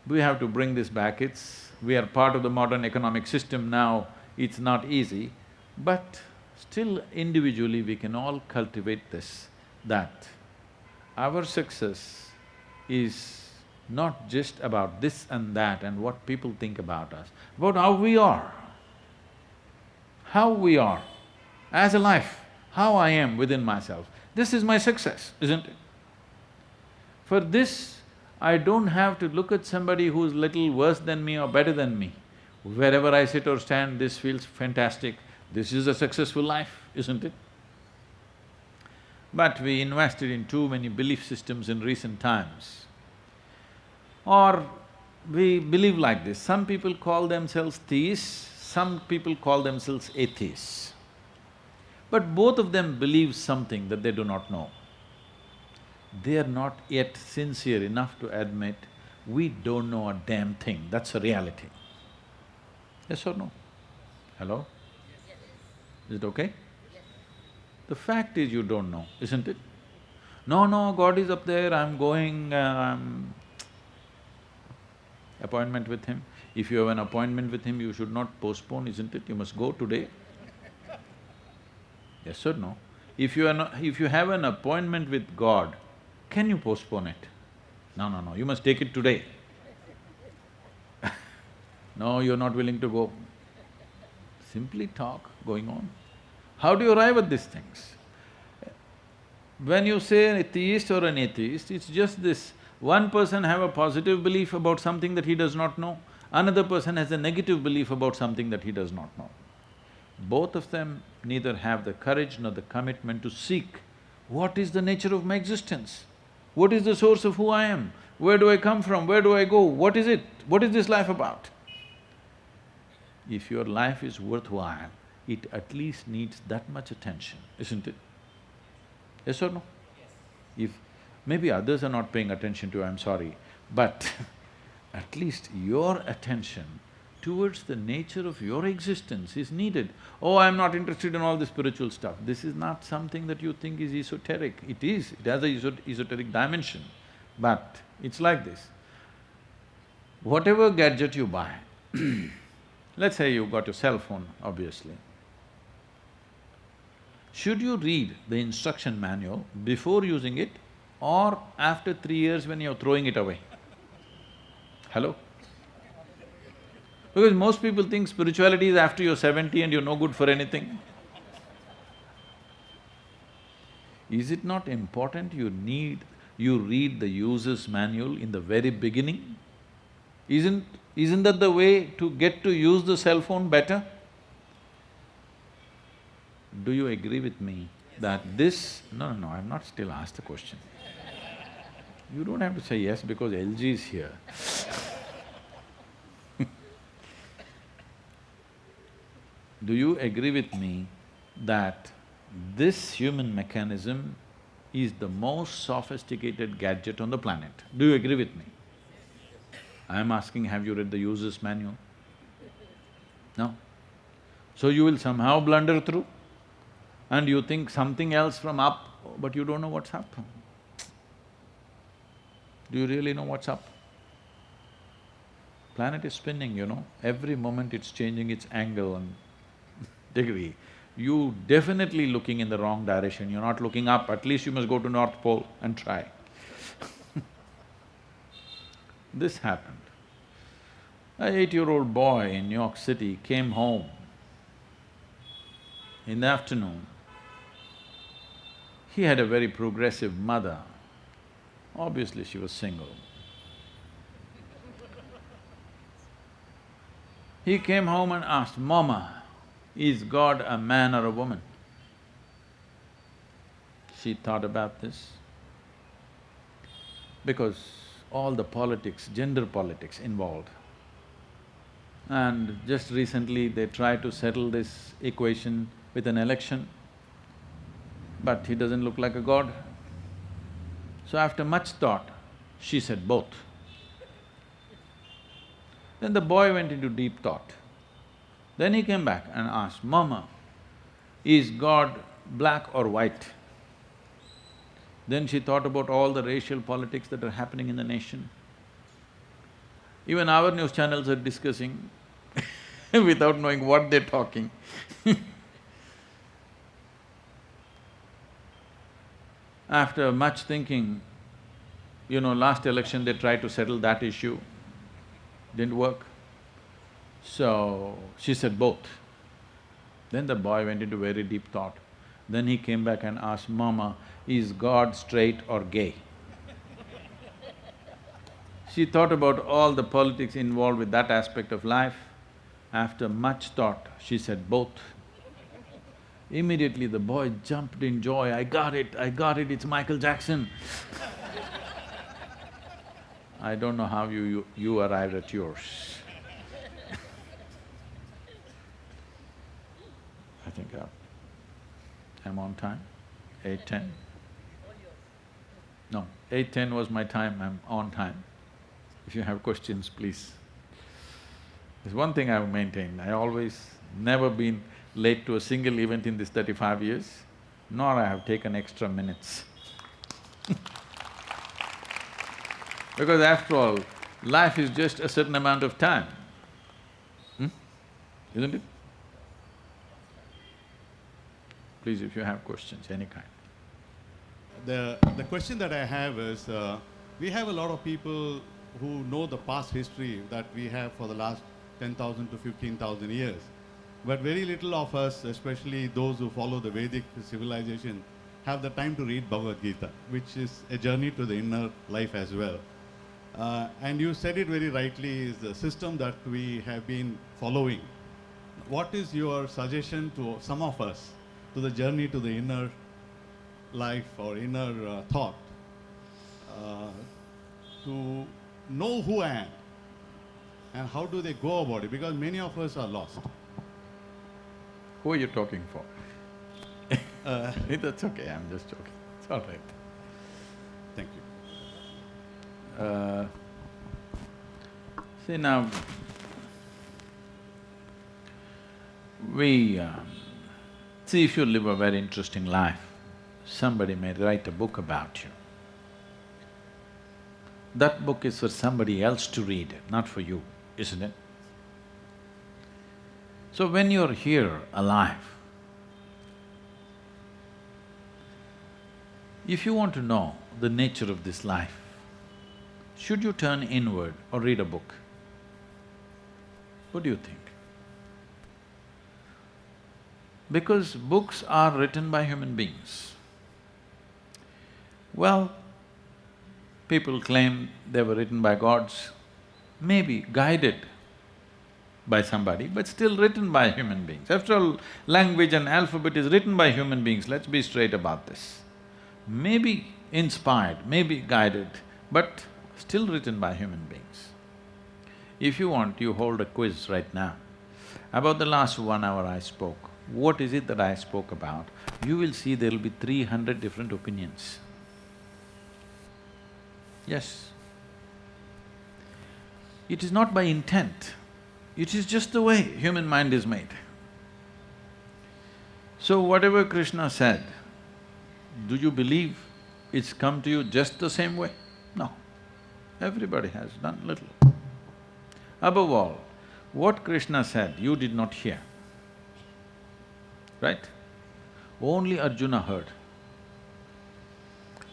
We have to bring this back, it's… we are part of the modern economic system now, it's not easy, but still individually we can all cultivate this, that our success is not just about this and that and what people think about us, but how we are. How we are as a life, how I am within myself. This is my success, isn't it? For this, I don't have to look at somebody who's little worse than me or better than me. Wherever I sit or stand, this feels fantastic, this is a successful life, isn't it? But we invested in too many belief systems in recent times. Or we believe like this, some people call themselves theists, some people call themselves atheists. But both of them believe something that they do not know. They are not yet sincere enough to admit, we don't know a damn thing, that's a reality. Yes or no? Hello? Is it okay? The fact is you don't know, isn't it? No, no, God is up there, I'm going, uh, I'm… Appointment with Him. If you have an appointment with Him, you should not postpone, isn't it? You must go today. Yes or no? If you are not… if you have an appointment with God, can you postpone it? No, no, no, you must take it today. No, you're not willing to go. Simply talk going on. How do you arrive at these things? When you say an atheist or an atheist, it's just this, one person have a positive belief about something that he does not know, another person has a negative belief about something that he does not know. Both of them neither have the courage nor the commitment to seek what is the nature of my existence? What is the source of who I am? Where do I come from? Where do I go? What is it? What is this life about? If your life is worthwhile, it at least needs that much attention, isn't it? Yes or no? Yes. If maybe others are not paying attention to, I'm sorry, but at least your attention towards the nature of your existence is needed. Oh, I'm not interested in all the spiritual stuff. This is not something that you think is esoteric. It is, it has a esoteric dimension, but it's like this. Whatever gadget you buy, let's say you've got your cell phone, obviously. Should you read the instruction manual before using it or after three years when you're throwing it away? Hello? Because most people think spirituality is after you're seventy and you're no good for anything. Is it not important you need… you read the user's manual in the very beginning? Isn't… isn't that the way to get to use the cell phone better? Do you agree with me that this… no, no, no, I've not still asked the question. You don't have to say yes because LG is here Do you agree with me that this human mechanism is the most sophisticated gadget on the planet? Do you agree with me? I'm asking, have you read the user's manual? No? So you will somehow blunder through and you think something else from up, but you don't know what's up. Do you really know what's up? Planet is spinning, you know, every moment it's changing its angle and degree, you definitely looking in the wrong direction, you're not looking up, at least you must go to North Pole and try This happened. A eight-year-old boy in New York City came home in the afternoon. He had a very progressive mother. Obviously, she was single. He came home and asked, Mama, is God a man or a woman? She thought about this because all the politics, gender politics involved. And just recently they tried to settle this equation with an election, but he doesn't look like a god. So after much thought, she said both. Then the boy went into deep thought. Then he came back and asked, Mama, is God black or white? Then she thought about all the racial politics that are happening in the nation. Even our news channels are discussing without knowing what they're talking After much thinking, you know, last election they tried to settle that issue, didn't work. So, she said both. Then the boy went into very deep thought. Then he came back and asked, Mama, is God straight or gay? she thought about all the politics involved with that aspect of life. After much thought, she said both. Immediately the boy jumped in joy, I got it, I got it, it's Michael Jackson I don't know how you… you, you arrived at yours I think I, I'm on time, eight ten. No, eight ten was my time, I'm on time. If you have questions, please. There's one thing I've maintained, I always never been late to a single event in this thirty-five years, nor I have taken extra minutes Because after all, life is just a certain amount of time, hmm? isn't it? Please, if you have questions, any kind. The, the question that I have is, uh, we have a lot of people who know the past history that we have for the last 10,000 to 15,000 years. But very little of us, especially those who follow the Vedic civilization, have the time to read Bhagavad Gita, which is a journey to the inner life as well. Uh, and you said it very rightly, is the system that we have been following. What is your suggestion to some of us to the journey to the inner life or inner uh, thought uh, to know who I am and how do they go about it? Because many of us are lost. Who are you talking for? uh, That's okay, I'm just joking, it's all right. Thank you. Uh, see now, we… Uh, see, if you live a very interesting life, somebody may write a book about you. That book is for somebody else to read, not for you, isn't it? So when you're here alive, if you want to know the nature of this life, should you turn inward or read a book? What do you think? Because books are written by human beings. Well, people claim they were written by gods, maybe guided by somebody, but still written by human beings. After all, language and alphabet is written by human beings, let's be straight about this. Maybe inspired, maybe guided, but still written by human beings. If you want, you hold a quiz right now. About the last one hour I spoke, what is it that I spoke about? You will see there'll be three hundred different opinions. Yes. It is not by intent, it is just the way human mind is made. So whatever Krishna said, do you believe it's come to you just the same way? No. Everybody has done little. Above all, what Krishna said, you did not hear, right? Only Arjuna heard.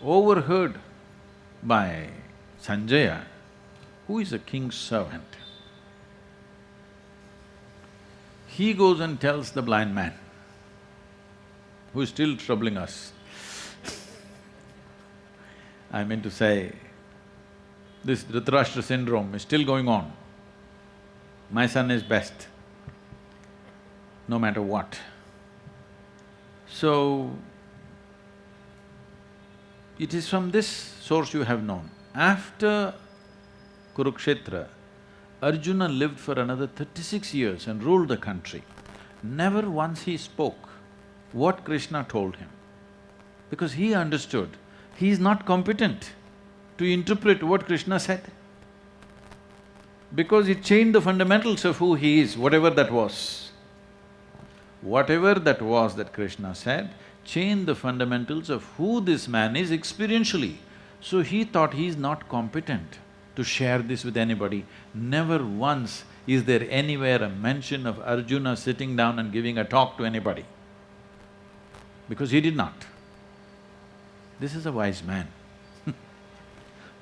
Overheard by Sanjaya, who is a king's servant. He goes and tells the blind man, who is still troubling us. I mean to say, this Dhritarashtra syndrome is still going on. My son is best, no matter what. So, it is from this source you have known. After Kurukshetra, Arjuna lived for another thirty-six years and ruled the country. Never once he spoke what Krishna told him, because he understood he is not competent to interpret what Krishna said. because it changed the fundamentals of who he is, whatever that was. Whatever that was that Krishna said, changed the fundamentals of who this man is experientially. So he thought he is not competent to share this with anybody. Never once is there anywhere a mention of Arjuna sitting down and giving a talk to anybody, because he did not. This is a wise man.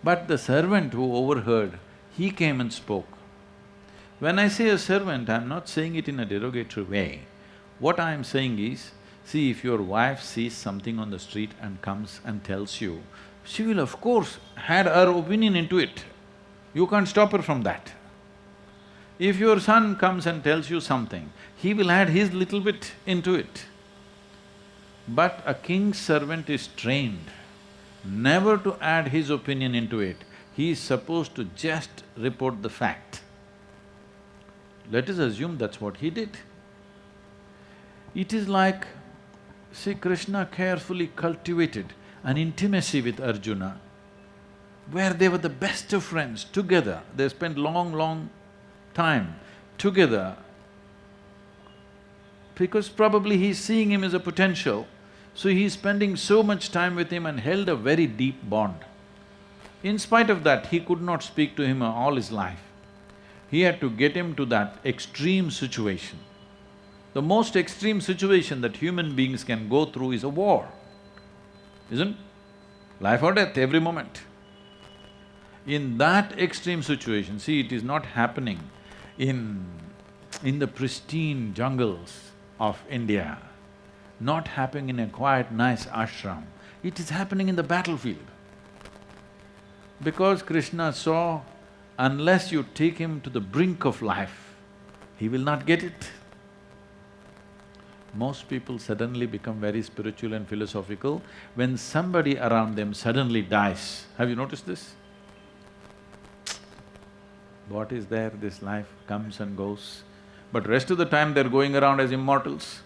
but the servant who overheard, he came and spoke. When I say a servant, I'm not saying it in a derogatory way. What I am saying is, see if your wife sees something on the street and comes and tells you, she will of course add her opinion into it. You can't stop her from that. If your son comes and tells you something, he will add his little bit into it. But a king's servant is trained never to add his opinion into it. He is supposed to just report the fact. Let us assume that's what he did. It is like, see, Krishna carefully cultivated an intimacy with Arjuna where they were the best of friends together. They spent long, long time together because probably he's seeing him as a potential, so he's spending so much time with him and held a very deep bond. In spite of that, he could not speak to him all his life. He had to get him to that extreme situation. The most extreme situation that human beings can go through is a war, isn't? Life or death every moment. In that extreme situation, see, it is not happening in… in the pristine jungles of India, not happening in a quiet, nice ashram, it is happening in the battlefield. Because Krishna saw, unless you take him to the brink of life, he will not get it. Most people suddenly become very spiritual and philosophical when somebody around them suddenly dies. Have you noticed this? What is there, this life comes and goes, but rest of the time they're going around as immortals.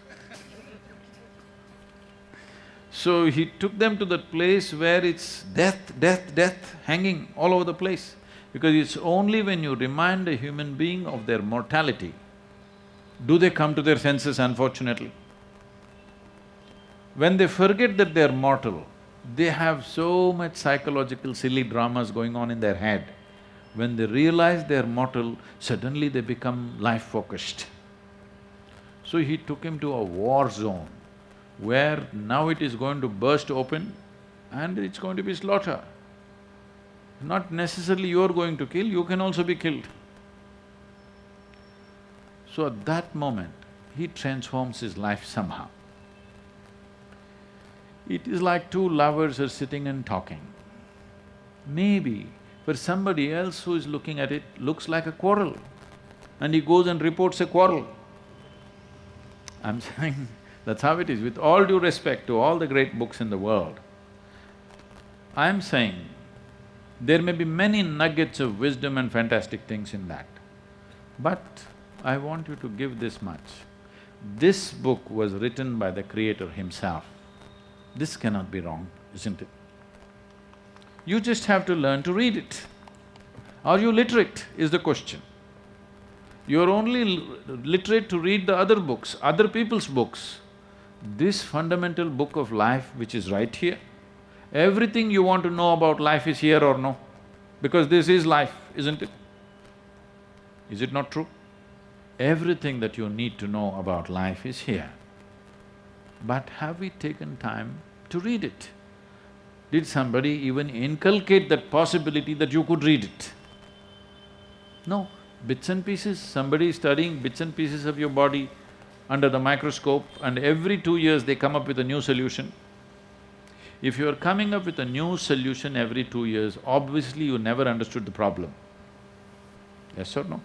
So he took them to that place where it's death, death, death hanging all over the place. Because it's only when you remind a human being of their mortality, do they come to their senses unfortunately. When they forget that they're mortal, they have so much psychological silly dramas going on in their head. When they realize they're mortal, suddenly they become life-focused. So he took him to a war zone where now it is going to burst open and it's going to be slaughter. Not necessarily you're going to kill, you can also be killed. So at that moment, he transforms his life somehow. It is like two lovers are sitting and talking. Maybe for somebody else who is looking at it, looks like a quarrel and he goes and reports a quarrel. I'm saying that's how it is, with all due respect to all the great books in the world. I'm saying there may be many nuggets of wisdom and fantastic things in that. But I want you to give this much. This book was written by the creator himself. This cannot be wrong, isn't it? You just have to learn to read it. Are you literate, is the question. You're only literate to read the other books, other people's books. This fundamental book of life which is right here, everything you want to know about life is here or no? Because this is life, isn't it? Is it not true? Everything that you need to know about life is here. But have we taken time to read it? Did somebody even inculcate that possibility that you could read it? No, bits and pieces, somebody is studying bits and pieces of your body under the microscope and every two years they come up with a new solution. If you are coming up with a new solution every two years, obviously you never understood the problem. Yes or no?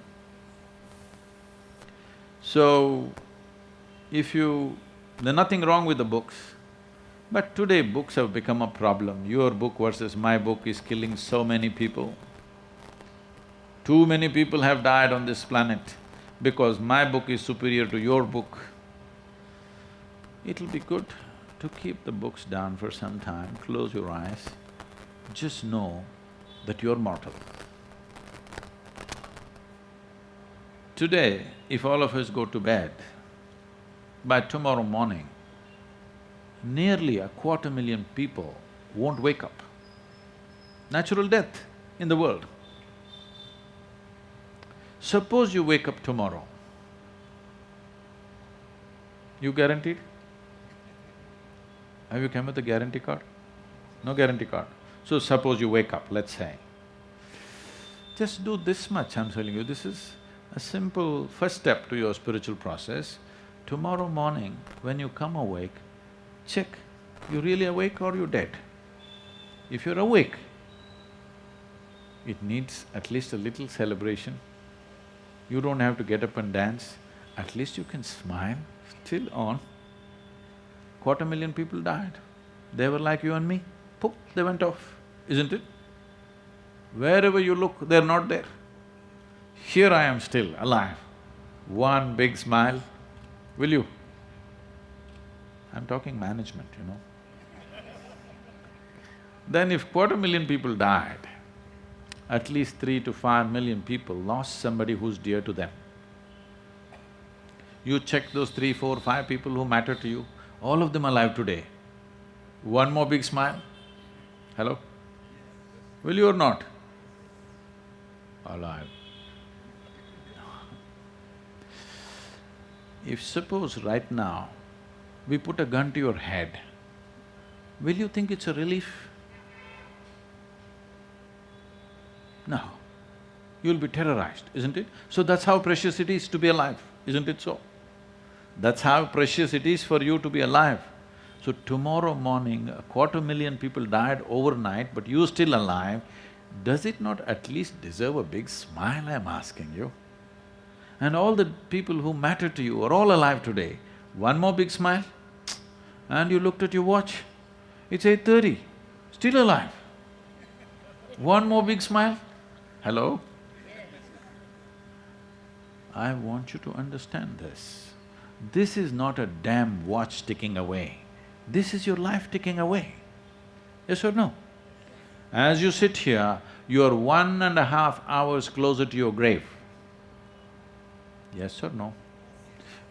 So, if you… there's nothing wrong with the books, but today books have become a problem. Your book versus my book is killing so many people. Too many people have died on this planet because my book is superior to your book. It'll be good to keep the books down for some time, close your eyes, just know that you're mortal. Today, if all of us go to bed, by tomorrow morning, nearly a quarter million people won't wake up. Natural death in the world. Suppose you wake up tomorrow, you guaranteed? Have you come with a guarantee card? No guarantee card. So suppose you wake up, let's say. Just do this much, I'm telling you, this is a simple first step to your spiritual process. Tomorrow morning, when you come awake, check, you really awake or you dead? If you're awake, it needs at least a little celebration. You don't have to get up and dance, at least you can smile, still on. Quarter million people died. They were like you and me, poof, they went off, isn't it? Wherever you look, they're not there. Here I am still, alive. One big smile, will you? I'm talking management, you know. Then if quarter million people died, at least three to five million people lost somebody who's dear to them. You check those three, four, five people who matter to you, all of them alive today. One more big smile? Hello? Will you or not? Alive. If suppose right now, we put a gun to your head, will you think it's a relief? No. You'll be terrorized, isn't it? So that's how precious it is to be alive, isn't it so? That's how precious it is for you to be alive. So tomorrow morning, a quarter million people died overnight, but you're still alive, does it not at least deserve a big smile, I'm asking you? And all the people who matter to you are all alive today. One more big smile, and you looked at your watch, it's eight thirty, still alive. One more big smile, hello? I want you to understand this. This is not a damn watch ticking away. This is your life ticking away. Yes or no? As you sit here, you are one and a half hours closer to your grave. Yes or no?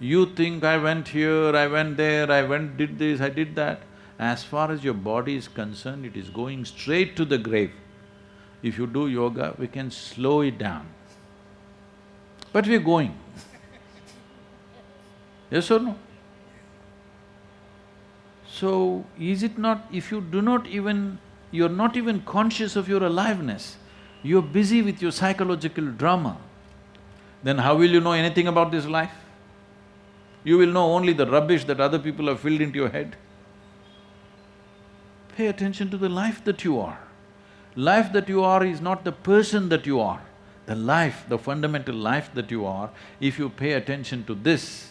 You think, I went here, I went there, I went… did this, I did that. As far as your body is concerned, it is going straight to the grave. If you do yoga, we can slow it down. But we're going. yes or no? So, is it not… if you do not even… you're not even conscious of your aliveness, you're busy with your psychological drama, then how will you know anything about this life? You will know only the rubbish that other people have filled into your head. Pay attention to the life that you are. Life that you are is not the person that you are. The life, the fundamental life that you are, if you pay attention to this,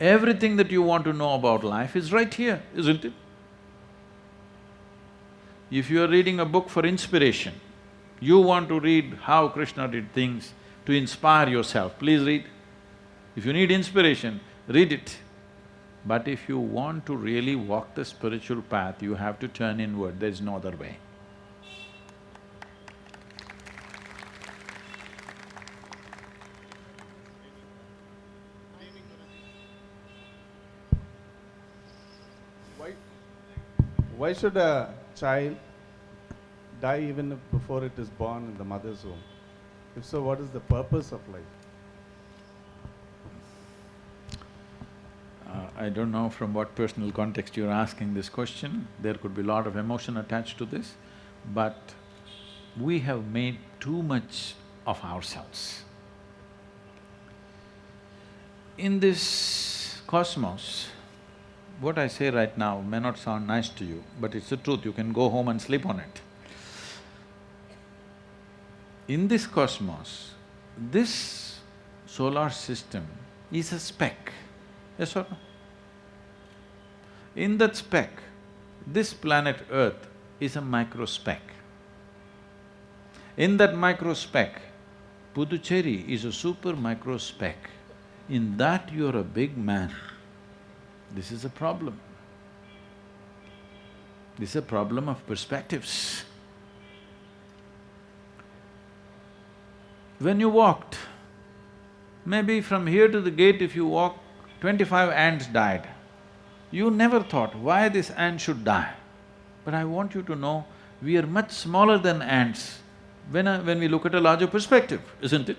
everything that you want to know about life is right here, isn't it? If you are reading a book for inspiration, you want to read how Krishna did things, to inspire yourself, please read. If you need inspiration, read it. But if you want to really walk the spiritual path, you have to turn inward, there's no other way. Why, why should a child die even before it is born in the mother's womb? If so, what is the purpose of life? Uh, I don't know from what personal context you're asking this question, there could be a lot of emotion attached to this, but we have made too much of ourselves. In this cosmos, what I say right now may not sound nice to you, but it's the truth, you can go home and sleep on it. In this cosmos, this solar system is a speck, yes or no? In that speck, this planet Earth is a micro speck. In that micro speck, Puducherry is a super micro speck. In that you're a big man. This is a problem. This is a problem of perspectives. When you walked, Maybe from here to the gate if you walk, twenty-five ants died. You never thought why this ant should die. But I want you to know, we are much smaller than ants when, I, when we look at a larger perspective, isn't it?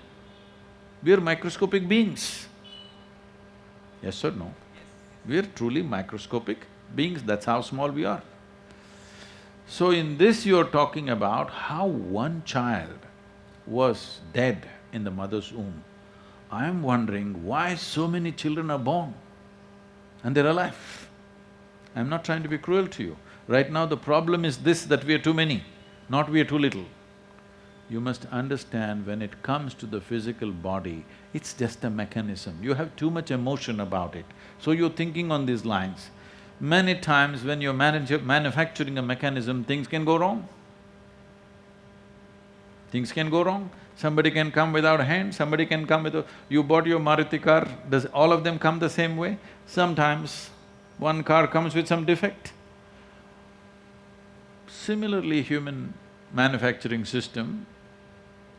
We are microscopic beings. Yes or no? We are truly microscopic beings, that's how small we are. So in this you're talking about how one child was dead in the mother's womb. I am wondering why so many children are born and they're alive. I'm not trying to be cruel to you. Right now the problem is this, that we are too many, not we are too little. You must understand when it comes to the physical body, it's just a mechanism. You have too much emotion about it. So you're thinking on these lines. Many times when you're manufacturing a mechanism, things can go wrong. Things can go wrong. Somebody can come without hand, somebody can come with a… You bought your Maruti car, does all of them come the same way? Sometimes one car comes with some defect. Similarly, human manufacturing system,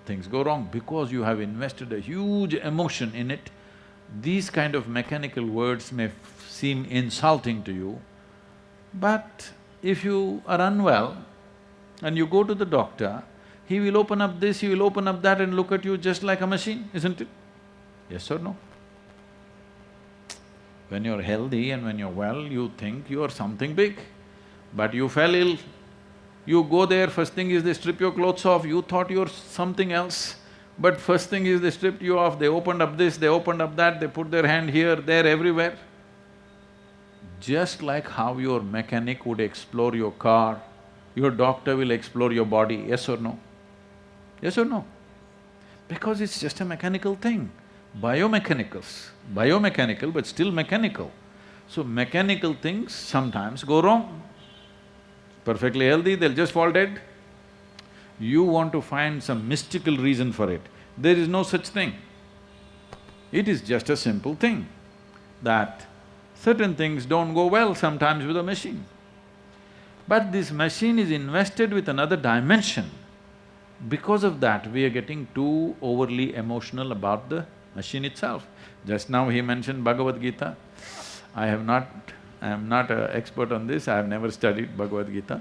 things go wrong because you have invested a huge emotion in it. These kind of mechanical words may seem insulting to you, but if you are unwell and you go to the doctor, he will open up this, he will open up that and look at you just like a machine, isn't it? Yes or no? When you're healthy and when you're well, you think you are something big, but you fell ill, you go there, first thing is they strip your clothes off, you thought you're something else. But first thing is they stripped you off, they opened up this, they opened up that, they put their hand here, there, everywhere. Just like how your mechanic would explore your car, your doctor will explore your body, yes or no? Yes or no? Because it's just a mechanical thing. Biomechanicals, biomechanical but still mechanical. So mechanical things sometimes go wrong perfectly healthy, they'll just fall dead. You want to find some mystical reason for it. There is no such thing. It is just a simple thing that certain things don't go well sometimes with a machine. But this machine is invested with another dimension. Because of that, we are getting too overly emotional about the machine itself. Just now he mentioned Bhagavad Gita. I have not I am not an expert on this, I have never studied Bhagavad Gita.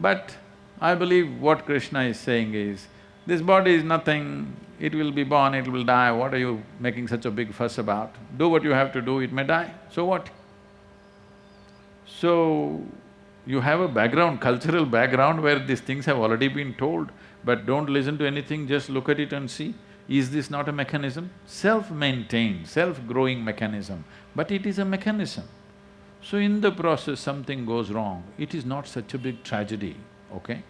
But I believe what Krishna is saying is, this body is nothing, it will be born, it will die, what are you making such a big fuss about? Do what you have to do, it may die, so what? So, you have a background, cultural background where these things have already been told, but don't listen to anything, just look at it and see, is this not a mechanism? Self-maintained, self-growing mechanism, but it is a mechanism. So in the process something goes wrong, it is not such a big tragedy, okay?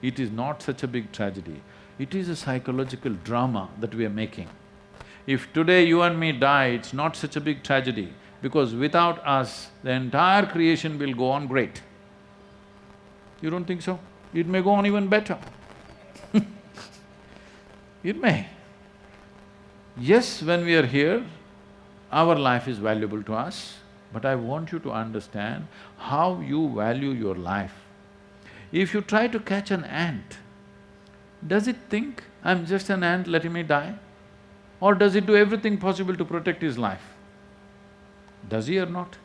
It is not such a big tragedy. It is a psychological drama that we are making. If today you and me die, it's not such a big tragedy because without us, the entire creation will go on great. You don't think so? It may go on even better It may. Yes, when we are here, our life is valuable to us, but I want you to understand how you value your life. If you try to catch an ant, does it think, I'm just an ant, letting me die? Or does it do everything possible to protect his life? Does he or not?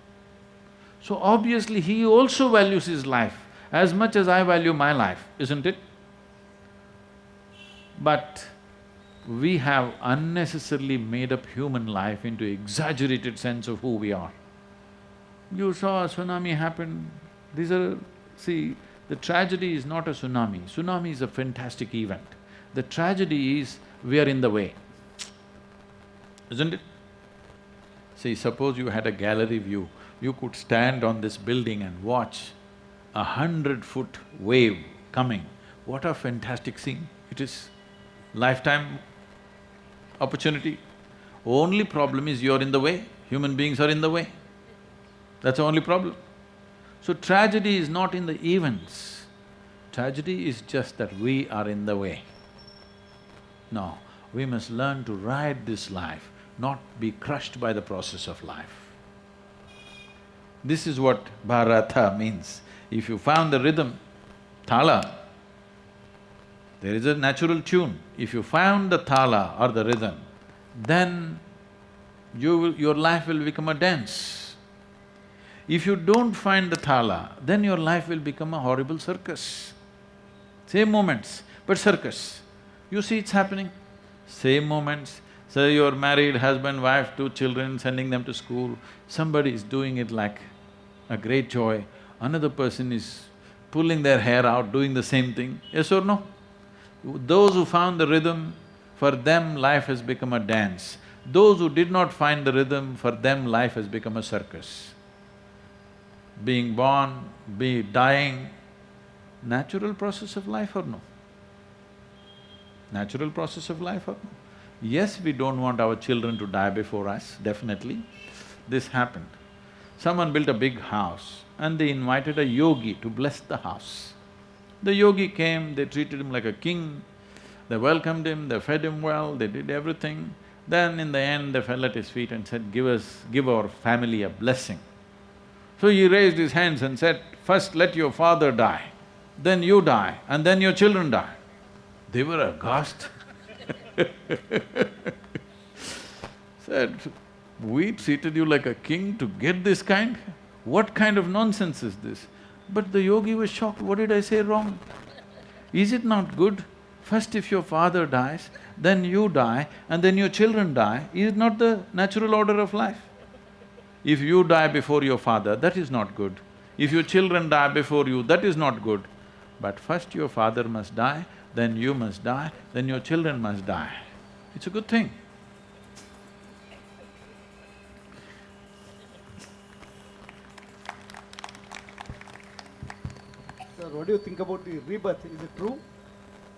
So obviously he also values his life as much as I value my life, isn't it? But we have unnecessarily made up human life into exaggerated sense of who we are. You saw a tsunami happen, these are… see, the tragedy is not a tsunami, tsunami is a fantastic event. The tragedy is we are in the way, isn't it? See, suppose you had a gallery view, you could stand on this building and watch a hundred-foot wave coming. What a fantastic scene it is. Lifetime opportunity. Only problem is you're in the way, human beings are in the way. That's the only problem. So tragedy is not in the events, tragedy is just that we are in the way. No, we must learn to ride this life, not be crushed by the process of life. This is what Bharata means. If you found the rhythm, thala, there is a natural tune. If you found the thala or the rhythm, then you will, your life will become a dance. If you don't find the thala, then your life will become a horrible circus. Same moments, but circus. You see it's happening. Same moments, so you're married, husband, wife, two children, sending them to school, somebody is doing it like a great joy, another person is pulling their hair out, doing the same thing, yes or no? Those who found the rhythm, for them life has become a dance. Those who did not find the rhythm, for them life has become a circus. Being born, be dying, natural process of life or no? Natural process of life or no? Yes, we don't want our children to die before us, definitely. This happened. Someone built a big house and they invited a yogi to bless the house. The yogi came, they treated him like a king, they welcomed him, they fed him well, they did everything. Then in the end, they fell at his feet and said, give us… give our family a blessing. So he raised his hands and said, first let your father die, then you die, and then your children die. They were aghast Said, we treated you like a king to get this kind? What kind of nonsense is this? But the yogi was shocked, what did I say wrong? Is it not good? First if your father dies, then you die and then your children die, is it not the natural order of life? If you die before your father, that is not good. If your children die before you, that is not good. But first your father must die, then you must die, then your children must die. It's a good thing. What do you think about the rebirth? Is it true?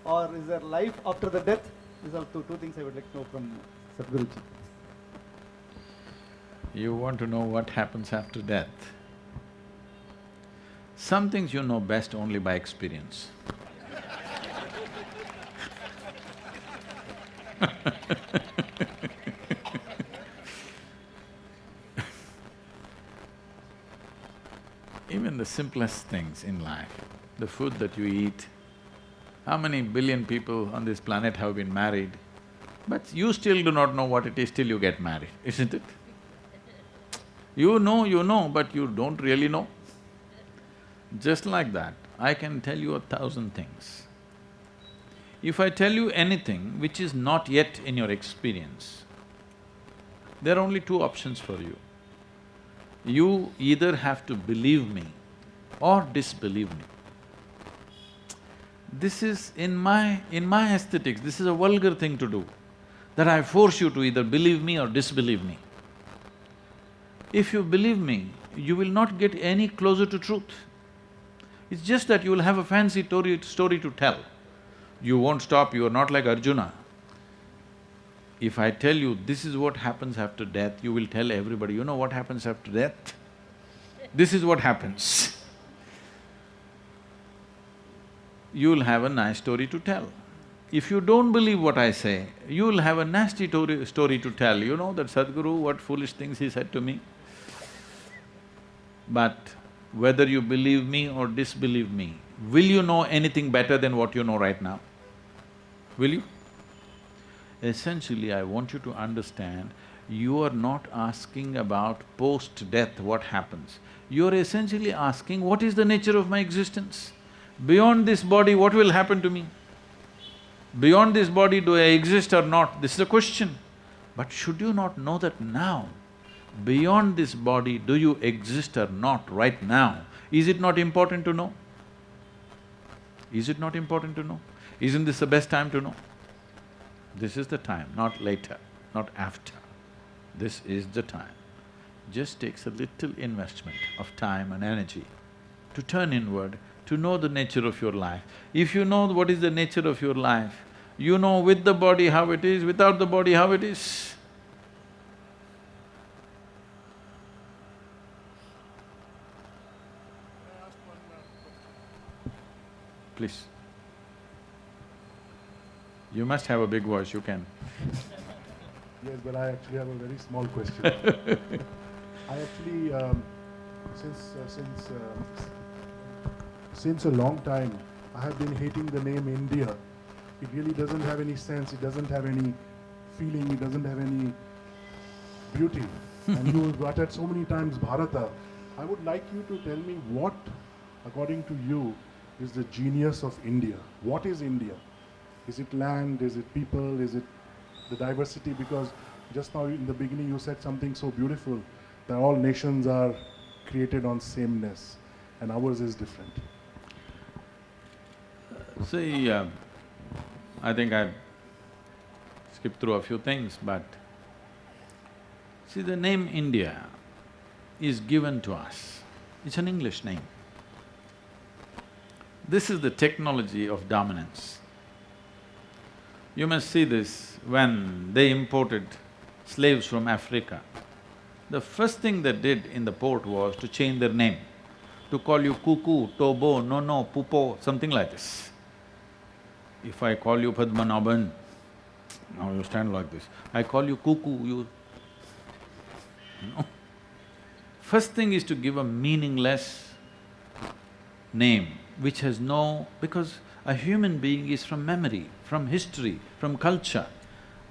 Or is there life after the death? These are two, two things I would like to know from Sadhguruji. You want to know what happens after death? Some things you know best only by experience. Even the simplest things in life, the food that you eat, how many billion people on this planet have been married, but you still do not know what it is till you get married, isn't it? You know, you know, but you don't really know. Just like that, I can tell you a thousand things. If I tell you anything which is not yet in your experience, there are only two options for you. You either have to believe me or disbelieve me. This is in my… in my aesthetics, this is a vulgar thing to do, that I force you to either believe me or disbelieve me. If you believe me, you will not get any closer to truth. It's just that you will have a fancy story, story to tell. You won't stop, you are not like Arjuna. If I tell you this is what happens after death, you will tell everybody, you know what happens after death? This is what happens. You'll have a nice story to tell. If you don't believe what I say, you'll have a nasty story to tell, you know that Sadhguru, what foolish things he said to me. But whether you believe me or disbelieve me, will you know anything better than what you know right now? Will you? Essentially, I want you to understand, you are not asking about post-death what happens. You are essentially asking, what is the nature of my existence? Beyond this body, what will happen to me? Beyond this body, do I exist or not? This is a question. But should you not know that now, beyond this body, do you exist or not right now? Is it not important to know? Is it not important to know? Isn't this the best time to know? This is the time, not later, not after. This is the time. Just takes a little investment of time and energy to turn inward, to know the nature of your life. If you know what is the nature of your life, you know with the body how it is, without the body how it is. Please. You must have a big voice, you can. Yes, but I actually have a very small question. I actually, um, since uh, since uh, since a long time, I have been hating the name India. It really doesn't have any sense. It doesn't have any feeling, it doesn't have any beauty. and you have uttered so many times Bharata. I would like you to tell me what, according to you, is the genius of India. What is India? Is it land? Is it people? Is it the diversity? Because just now in the beginning you said something so beautiful that all nations are created on sameness and ours is different. See, uh, I think I skipped through a few things, but see, the name India is given to us. It's an English name. This is the technology of dominance. You must see this when they imported slaves from Africa. The first thing they did in the port was to change their name, to call you Kuku, Tobo, Nono, Pupo, something like this. If I call you Padmanabhan, now you stand like this. I call you Kuku, you… No. First thing is to give a meaningless name which has no… because a human being is from memory, from history, from culture.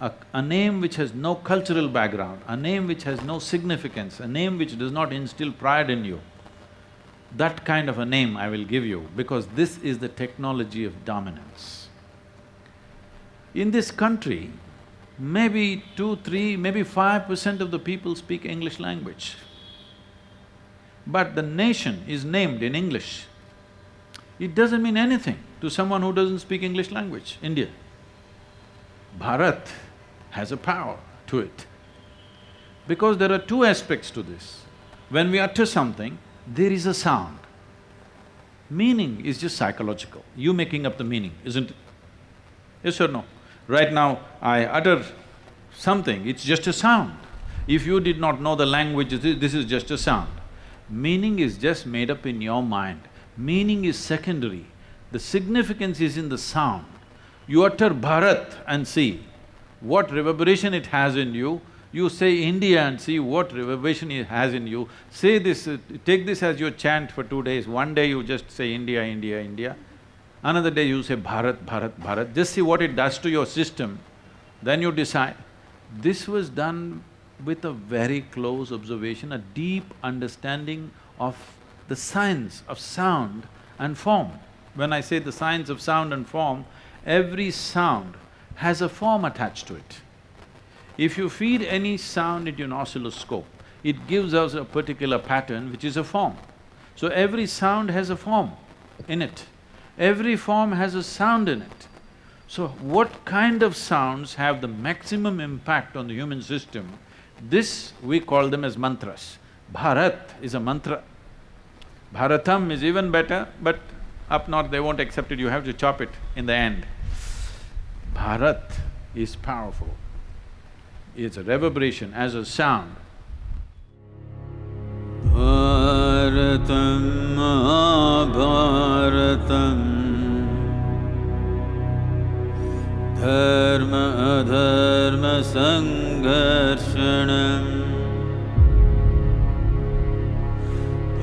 A, a name which has no cultural background, a name which has no significance, a name which does not instill pride in you, that kind of a name I will give you because this is the technology of dominance. In this country, maybe two, three, maybe five percent of the people speak English language. But the nation is named in English. It doesn't mean anything to someone who doesn't speak English language, India. Bharat has a power to it. Because there are two aspects to this. When we utter something, there is a sound. Meaning is just psychological, you making up the meaning, isn't it? Yes or no? Right now, I utter something, it's just a sound. If you did not know the language, this is just a sound. Meaning is just made up in your mind. Meaning is secondary. The significance is in the sound. You utter Bharat and see what reverberation it has in you. You say India and see what reverberation it has in you. Say this, take this as your chant for two days. One day you just say India, India, India. Another day you say Bharat, Bharat, Bharat. Just see what it does to your system. Then you decide. This was done with a very close observation, a deep understanding of the science of sound and form. When I say the science of sound and form, every sound has a form attached to it. If you feed any sound into an oscilloscope, it gives us a particular pattern which is a form. So every sound has a form in it. Every form has a sound in it. So what kind of sounds have the maximum impact on the human system? This we call them as mantras. Bharat is a mantra. Bharatam is even better, but up north they won't accept it, you have to chop it in the end. Bharat is powerful. It's a reverberation as a sound. भारतं महाभारतम्। धर्म अधर्मसङ्घर्षणम्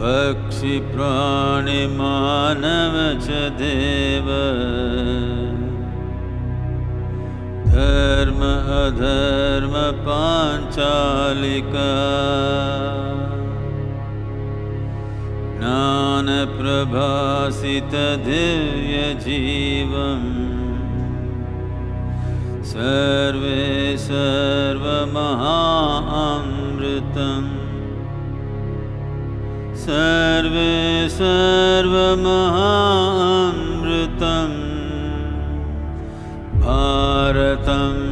पक्षिप्राणिमानव च देव। अधर्म पाञ्चालिका। ज्ञानप्रभासितदिव्यजीवम्। सर्वे सर्वमहामृतम्। सर्वे सर्वमहामृतम्। भारतम्